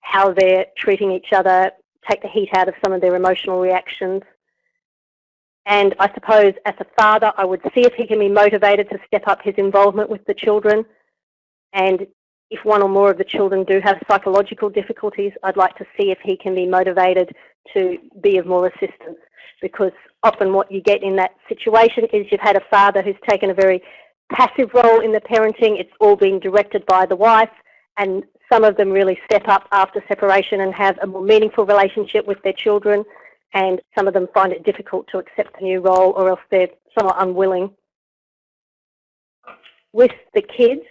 how they're treating each other, take the heat out of some of their emotional reactions. And I suppose as a father, I would see if he can be motivated to step up his involvement with the children. And if one or more of the children do have psychological difficulties, I'd like to see if he can be motivated to be of more assistance. Because often what you get in that situation is you've had a father who's taken a very passive role in the parenting. It's all being directed by the wife and some of them really step up after separation and have a more meaningful relationship with their children and some of them find it difficult to accept the new role or else they're somewhat unwilling. With the kids,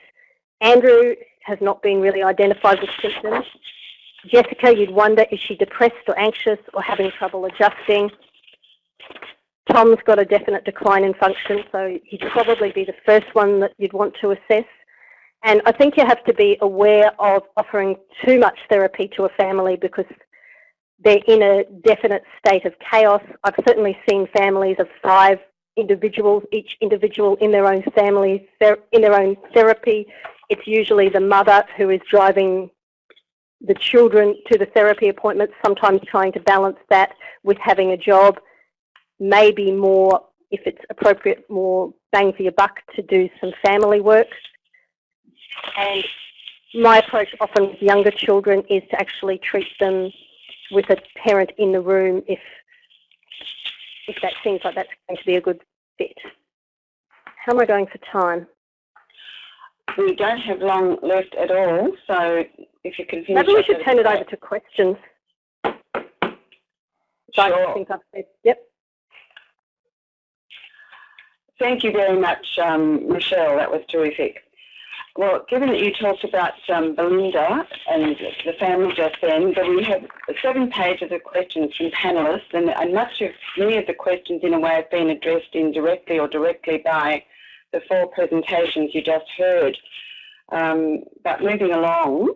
Andrew has not been really identified with symptoms. Jessica, you'd wonder, is she depressed or anxious or having trouble adjusting? Tom's got a definite decline in function, so he'd probably be the first one that you'd want to assess. And I think you have to be aware of offering too much therapy to a family because they're in a definite state of chaos. I've certainly seen families of five individuals, each individual in their own family, in their own therapy. It's usually the mother who is driving the children to the therapy appointments, sometimes trying to balance that with having a job, maybe more, if it's appropriate, more bang for your buck to do some family work. And my approach often with younger children is to actually treat them with a parent in the room if if that seems like that's going to be a good fit. How am I going for time? We don't have long left at all, so if you can finish. Maybe we should turn it over to questions. Sure. I think I've said, yep. Thank you very much, um, Michelle. That was terrific. Well, given that you talked about um, Belinda and the family just then, but we have seven pages of questions from panellists, and, and much of many of the questions, in a way, have been addressed indirectly or directly by the four presentations you just heard. Um, but moving along,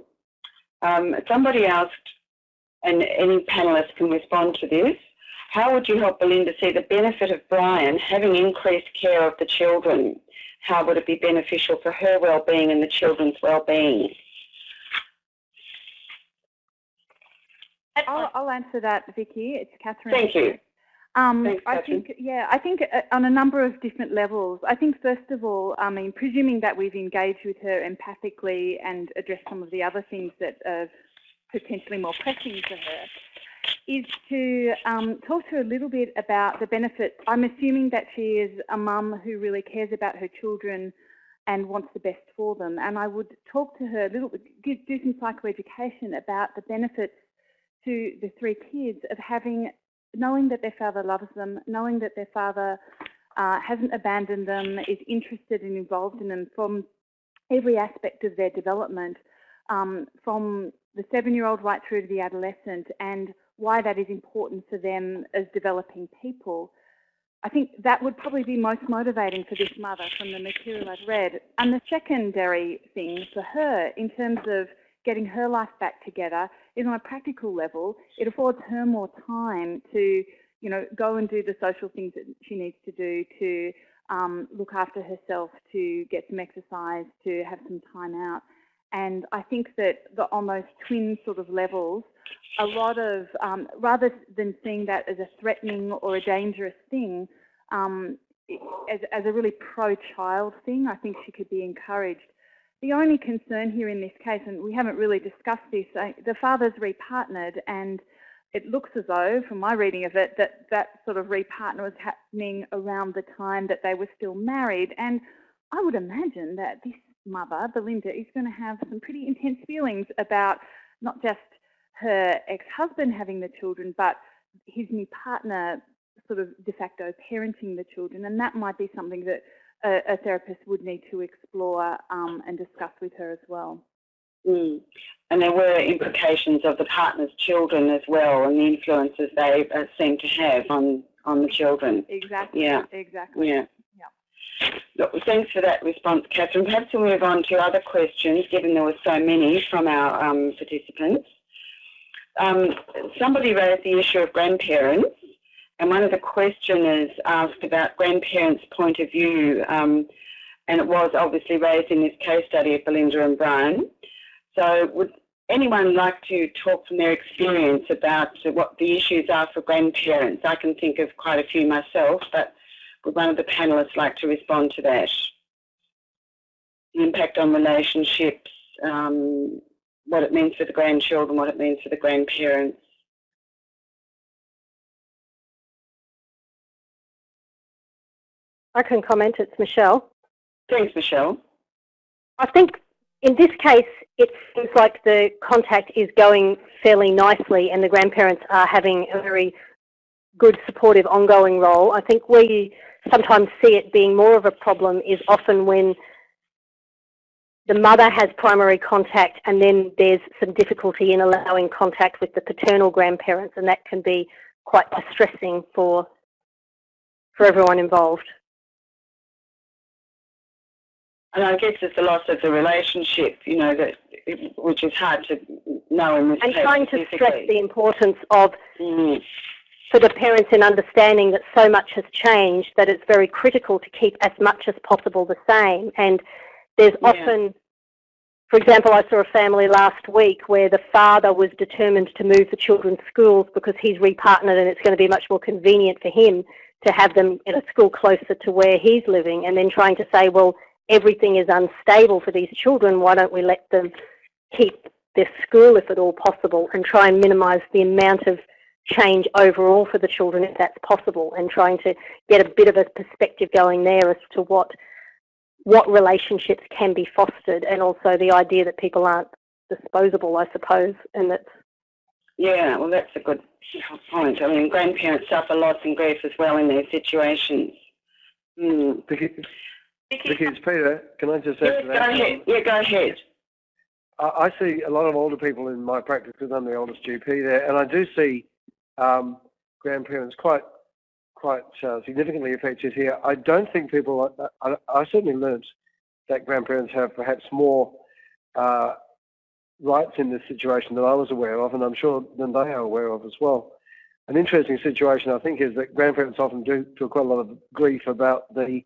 um, somebody asked, and any panellist can respond to this, how would you help Belinda see the benefit of Brian having increased care of the children? How would it be beneficial for her well-being and the children's well-being? I'll, I'll, answer that, Vicky. It's Catherine. Thank you. Um, Thanks, I think, yeah, I think uh, on a number of different levels. I think first of all, I mean, presuming that we've engaged with her empathically and addressed some of the other things that are potentially more pressing for her, is to um, talk to her a little bit about the benefits. I'm assuming that she is a mum who really cares about her children and wants the best for them. And I would talk to her a little bit, do some psychoeducation about the benefits to the three kids of having, knowing that their father loves them, knowing that their father uh, hasn't abandoned them, is interested and involved in them from every aspect of their development, um, from the seven-year-old right through to the adolescent, and why that is important for them as developing people. I think that would probably be most motivating for this mother from the material I've read. And the secondary thing for her in terms of getting her life back together is on a practical level, it affords her more time to, you know, go and do the social things that she needs to do to um, look after herself, to get some exercise, to have some time out. And I think that the, on those twin sort of levels, a lot of, um, rather than seeing that as a threatening or a dangerous thing, um, as, as, a really pro-child thing, I think she could be encouraged. The only concern here in this case, and we haven't really discussed this, uh, the father's repartnered and it looks as though, from my reading of it, that that sort of repartner was happening around the time that they were still married. And I would imagine that this mother, Belinda, is going to have some pretty intense feelings about not just her ex-husband having the children, but his new partner sort of de facto parenting the children. And that might be something that a, a therapist would need to explore um, and discuss with her as well. Mm. And there were implications of the partner's children as well and the influences they uh, seem to have on, on the children. Exactly. Yeah. Exactly. Yeah. Yeah. Look, thanks for that response, Catherine. Perhaps we'll move on to other questions, given there were so many from our um, participants. Um, somebody raised the issue of grandparents, and one of the questioners asked about grandparents' point of view, um, and it was obviously raised in this case study of Belinda and Brian. So would anyone like to talk from their experience about what the issues are for grandparents? I can think of quite a few myself, but would one of the panellists like to respond to that? The impact on relationships, um, what it means for the grandchildren, what it means for the grandparents. I can comment, it's Michelle. Thanks, Michelle. I think in this case, it seems like the contact is going fairly nicely and the grandparents are having a very good supportive ongoing role. I think where you sometimes see it being more of a problem is often when the mother has primary contact and then there's some difficulty in allowing contact with the paternal grandparents and that can be quite distressing for, for everyone involved. And I guess it's the loss of the relationship, you know, that which is hard to know in this And trying to stress the importance of Mm, for the parents in understanding that so much has changed that it's very critical to keep as much as possible the same. And there's Yeah. often, for example, I saw a family last week where the father was determined to move the children's schools because he's repartnered and it's going to be much more convenient for him to have them in a school closer to where he's living and then trying to say, well, everything is unstable for these children, why don't we let them keep their school if at all possible and try and minimise the amount of change overall for the children if that's possible and trying to get a bit of a perspective going there as to what what relationships can be fostered and also the idea that people aren't disposable I suppose and that yeah, well, that's a good point. I mean, grandparents suffer loss and grief as well in their situations. Mm. Vicky, Vicky, Vicky, it's Peter. Can I just add to go ahead. Yeah, go ahead. I, I see a lot of older people in my practice because I'm the oldest GP there, and I do see um, grandparents quite quite uh, significantly affected here. I don't think people. I, I certainly learnt that grandparents have perhaps more uh, rights in this situation than I was aware of, and I'm sure than they are aware of as well. An interesting situation, I think, is that grandparents often do feel quite a lot of grief about the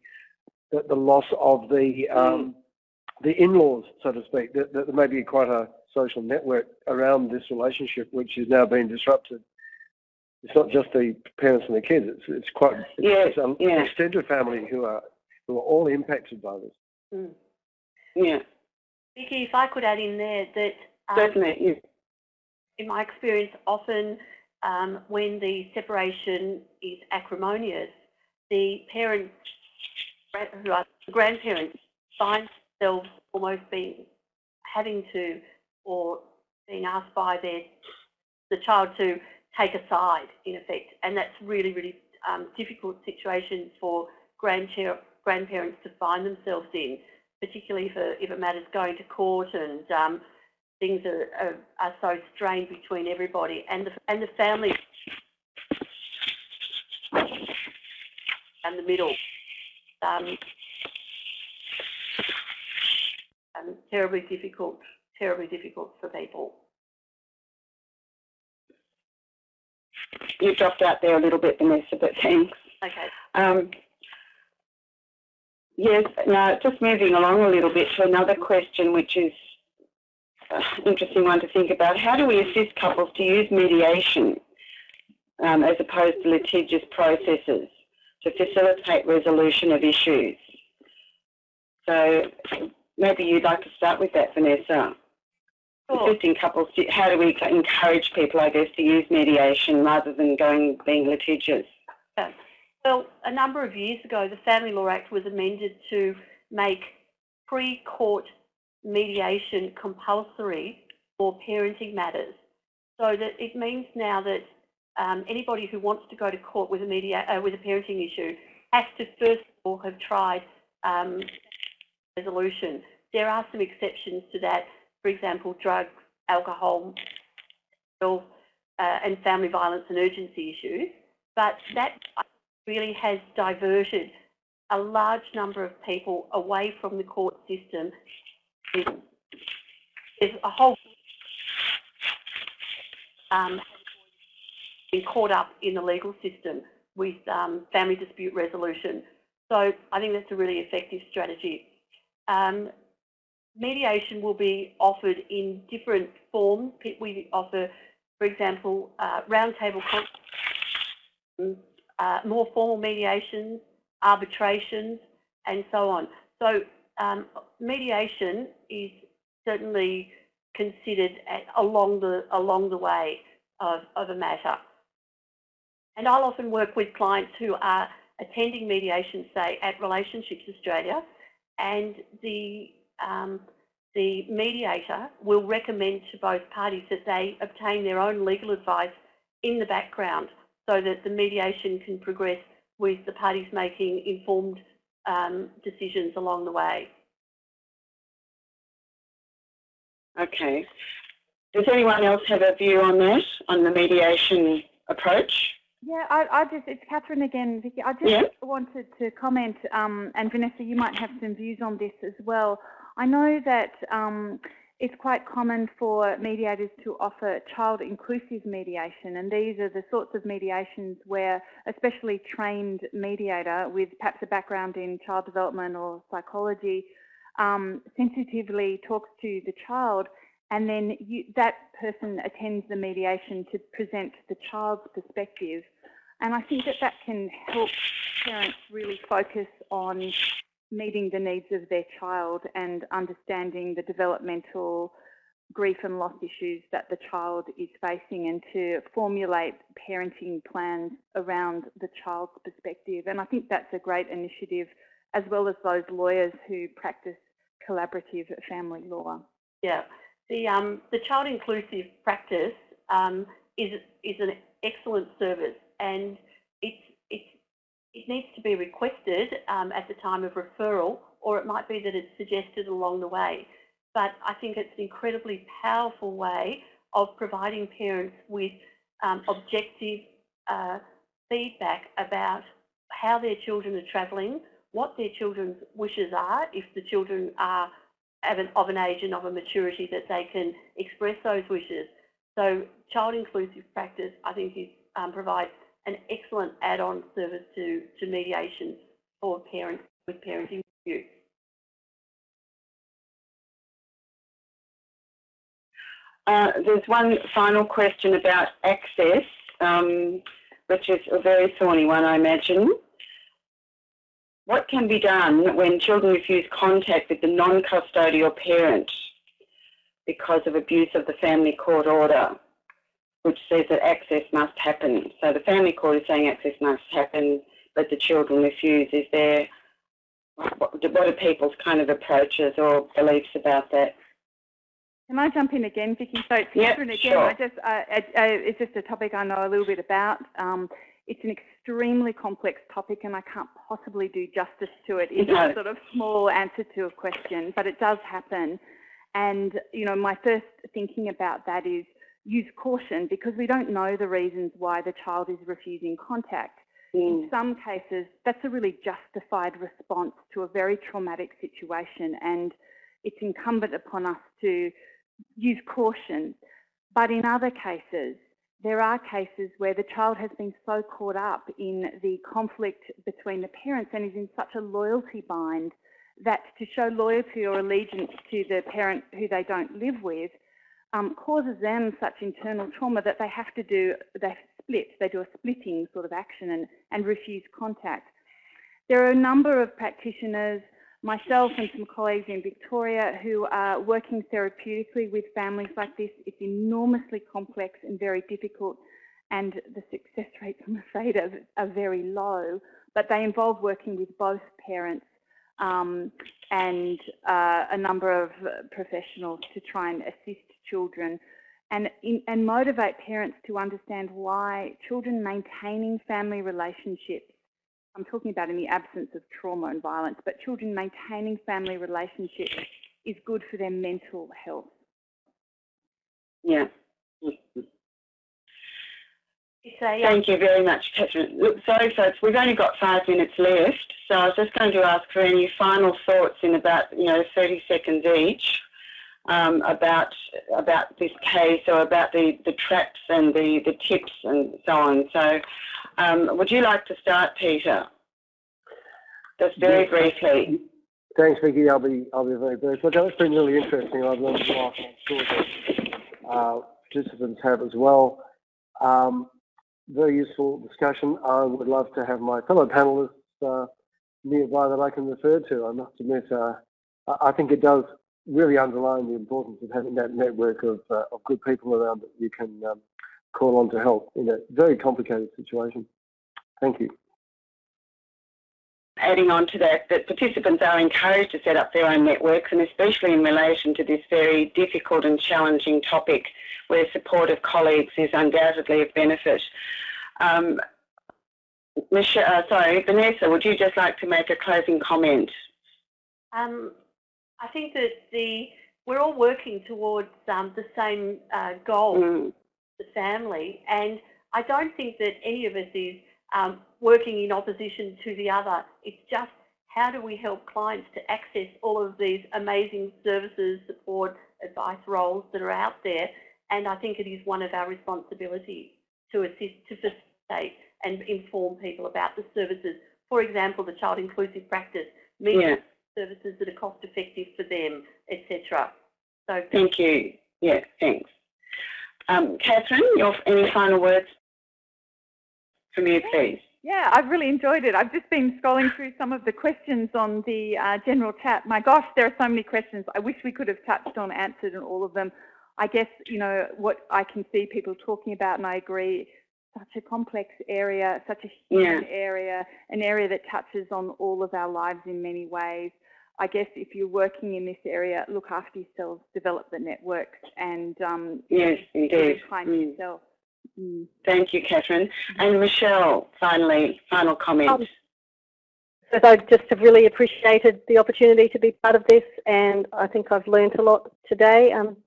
the, the loss of the um, the in-laws, so to speak. That, that there may be quite a social network around this relationship, which is now being disrupted. It's not just the parents and the kids. It's it's quite Yes, it's an yeah. extended family who are who are all impacted by this. mm. Yeah, Vicky, if I could add in there that um, certainly. Yeah. in my experience, often um, when the separation is acrimonious, the parents, who are grandparents, find themselves almost being having to or being asked by their the child to take a side in effect, and that's really really um, difficult situation for grandparents to find themselves in, particularly if, if a matter's going to court and um, things are, are, are so strained between everybody and the, and the family and the middle. Um, and terribly difficult, terribly difficult for people. You dropped out there a little bit, Vanessa, but thanks. Okay. Um, yes, now just moving along a little bit to another question, which is an interesting one to think about. How do we assist couples to use mediation um, as opposed to litigious processes to facilitate resolution of issues? So maybe you'd like to start with that, Vanessa. Sure. assisting couples, how do we encourage people, I guess, to use mediation rather than going being litigious? Well, a number of years ago, the Family Law Act was amended to make pre-court mediation compulsory for parenting matters. So that it means now that um, anybody who wants to go to court with a media uh, with a parenting issue has to first of all have tried um, resolution. There are some exceptions to that. For example, drugs, alcohol, health, uh, and family violence and urgency issues. But that really has diverted a large number of people away from the court system. There's a whole um, caught up in the legal system with um, family dispute resolution. So I think that's a really effective strategy. Um, mediation will be offered in different forms. We offer, for example, uh, roundtable uh, more formal mediations, arbitrations, and so on. So um, mediation is certainly considered along the along the way of, of a matter. And I'll often work with clients who are attending mediation, say at Relationships Australia, and the um, the mediator will recommend to both parties that they obtain their own legal advice in the background so that the mediation can progress with the parties making informed um, decisions along the way. Okay. Does anyone else have a view on that, on the mediation approach? Yeah, I, I just, it's Catherine again, Vicky. I just Yeah. wanted to comment, um, and Vanessa, you might have some views on this as well. I know that um, it's quite common for mediators to offer child inclusive mediation, and these are the sorts of mediations where a specially trained mediator with perhaps a background in child development or psychology um, sensitively talks to the child and then you, that person attends the mediation to present the child's perspective. And I think that that can help parents really focus on meeting the needs of their child and understanding the developmental grief and loss issues that the child is facing and to formulate parenting plans around the child's perspective. And I think that's a great initiative as well as those lawyers who practice collaborative family law. Yeah, the um, the child inclusive practice um, is is an excellent service, and it's it's it needs to be requested um, at the time of referral, or it might be that it's suggested along the way. But I think it's an incredibly powerful way of providing parents with um, objective uh, feedback about how their children are travelling, what their children's wishes are, if the children are of an, of an age and of a maturity that they can express those wishes. So child inclusive practice, I think, is, um, provides an excellent add-on service to, to mediation for parents with parenting disputes. Uh, there's one final question about access, um, which is a very thorny one, I imagine. What can be done when children refuse contact with the non-custodial parent because of abuse of the family court order, which says that access must happen? So the family court is saying access must happen, but the children refuse. Is there, what are people's kind of approaches or beliefs about that? Can I jump in again, Vicky? So it's Yep, Catherine again. sure. I just, uh, uh, it's just a topic I know a little bit about. Um, it's an extremely complex topic and I can't possibly do justice to it in No. a sort of small answer to a question, but it does happen. And, you know, my first thinking about that is use caution because we don't know the reasons why the child is refusing contact. In Mm. some cases, that's a really justified response to a very traumatic situation and it's incumbent upon us to use caution. But in other cases, there are cases where the child has been so caught up in the conflict between the parents and is in such a loyalty bind that to show loyalty or allegiance to the parent who they don't live with um, causes them such internal trauma that they have to do, they split, they do a splitting sort of action and, and refuse contact. There are a number of practitioners, myself and some colleagues in Victoria who are working therapeutically with families like this. It's enormously complex and very difficult and the success rates, I'm afraid, are, are very low, but they involve working with both parents um, and uh, a number of professionals to try and assist children and, in, and motivate parents to understand why children maintaining family relationships I'm talking about in the absence of trauma and violence, but children maintaining family relationships is good for their mental health. Yeah. Thank you very much, Catherine. Look, sorry, folks, we've only got five minutes left, so I was just going to ask for any final thoughts in about, you know, 30 seconds each um, about about this case or about the, the traps and the, the tips and so on. So um, would you like to start, Peter? Just very yes. briefly. Thanks, Vicky. I'll be I'll be very brief. Look, that's been really interesting. I've learned a lot. I'm sure that uh, participants have as well. Um, very useful discussion. I would love to have my fellow panelists uh, nearby that I can refer to. I must admit, uh, I think it does really underline the importance of having that network of, uh, of good people around that you can um, call on to help in a very complicated situation. Thank you. Adding on to that, that participants are encouraged to set up their own networks and especially in relation to this very difficult and challenging topic where support of colleagues is undoubtedly of benefit. Um, Michelle, uh, sorry, Vanessa, would you just like to make a closing comment? Um, I think that the we're all working towards um, the same uh, goal, mm. The family, and I don't think that any of us is um, working in opposition to the other. It's just how do we help clients to access all of these amazing services, support, advice roles that are out there, and I think it is one of our responsibilities to assist, to facilitate and inform people about the services. For example, the child inclusive practice, meeting yeah services that are cost effective for them, etc. So thank you. Yeah, thanks. Um, Catherine, your, any final words from you, please? Yeah, I've really enjoyed it. I've just been scrolling through some of the questions on the uh, general chat. My gosh, there are so many questions. I wish we could have touched on, answered on all of them. I guess, you know, what I can see people talking about, and I agree, such a complex area, such a huge yeah. area, an area that touches on all of our lives in many ways. I guess if you're working in this area, look after yourselves, develop the networks, and um, yes, indeed, kind mm. yourself. Mm. Thank you, Catherine. And Michelle, finally, final comment. Um, so I just have really appreciated the opportunity to be part of this, and I think I've learned a lot today. Um,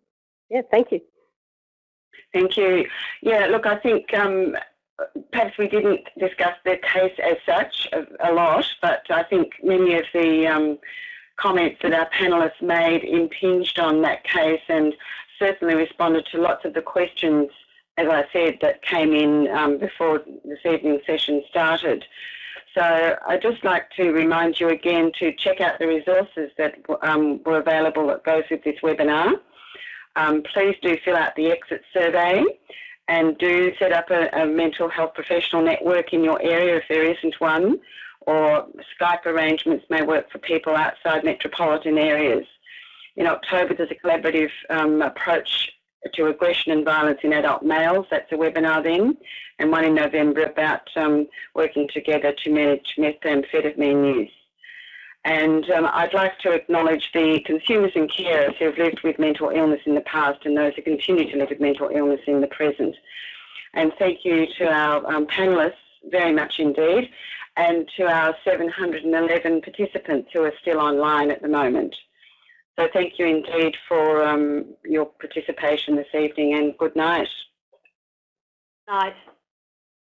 yeah, thank you. Thank you. Yeah, look, I think um, perhaps we didn't discuss the case as such a, a, lot, but I think many of the um, comments that our panellists made impinged on that case and certainly responded to lots of the questions, as I said, that came in um, before this evening's session started. So I'd just like to remind you again to check out the resources that um, were available that goes with this webinar. Um, please do fill out the exit survey and do set up a, a mental health professional network in your area if there isn't one or Skype arrangements may work for people outside metropolitan areas. In October, there's a collaborative um, approach to aggression and violence in adult males. That's a webinar then. And one in November about um, working together to manage methamphetamine use. And um, I'd like to acknowledge the consumers and carers who have lived with mental illness in the past and those who continue to live with mental illness in the present. And thank you to our um, panellists very much indeed and to our 711 participants who are still online at the moment. So thank you indeed for um, your participation this evening and good night. Night.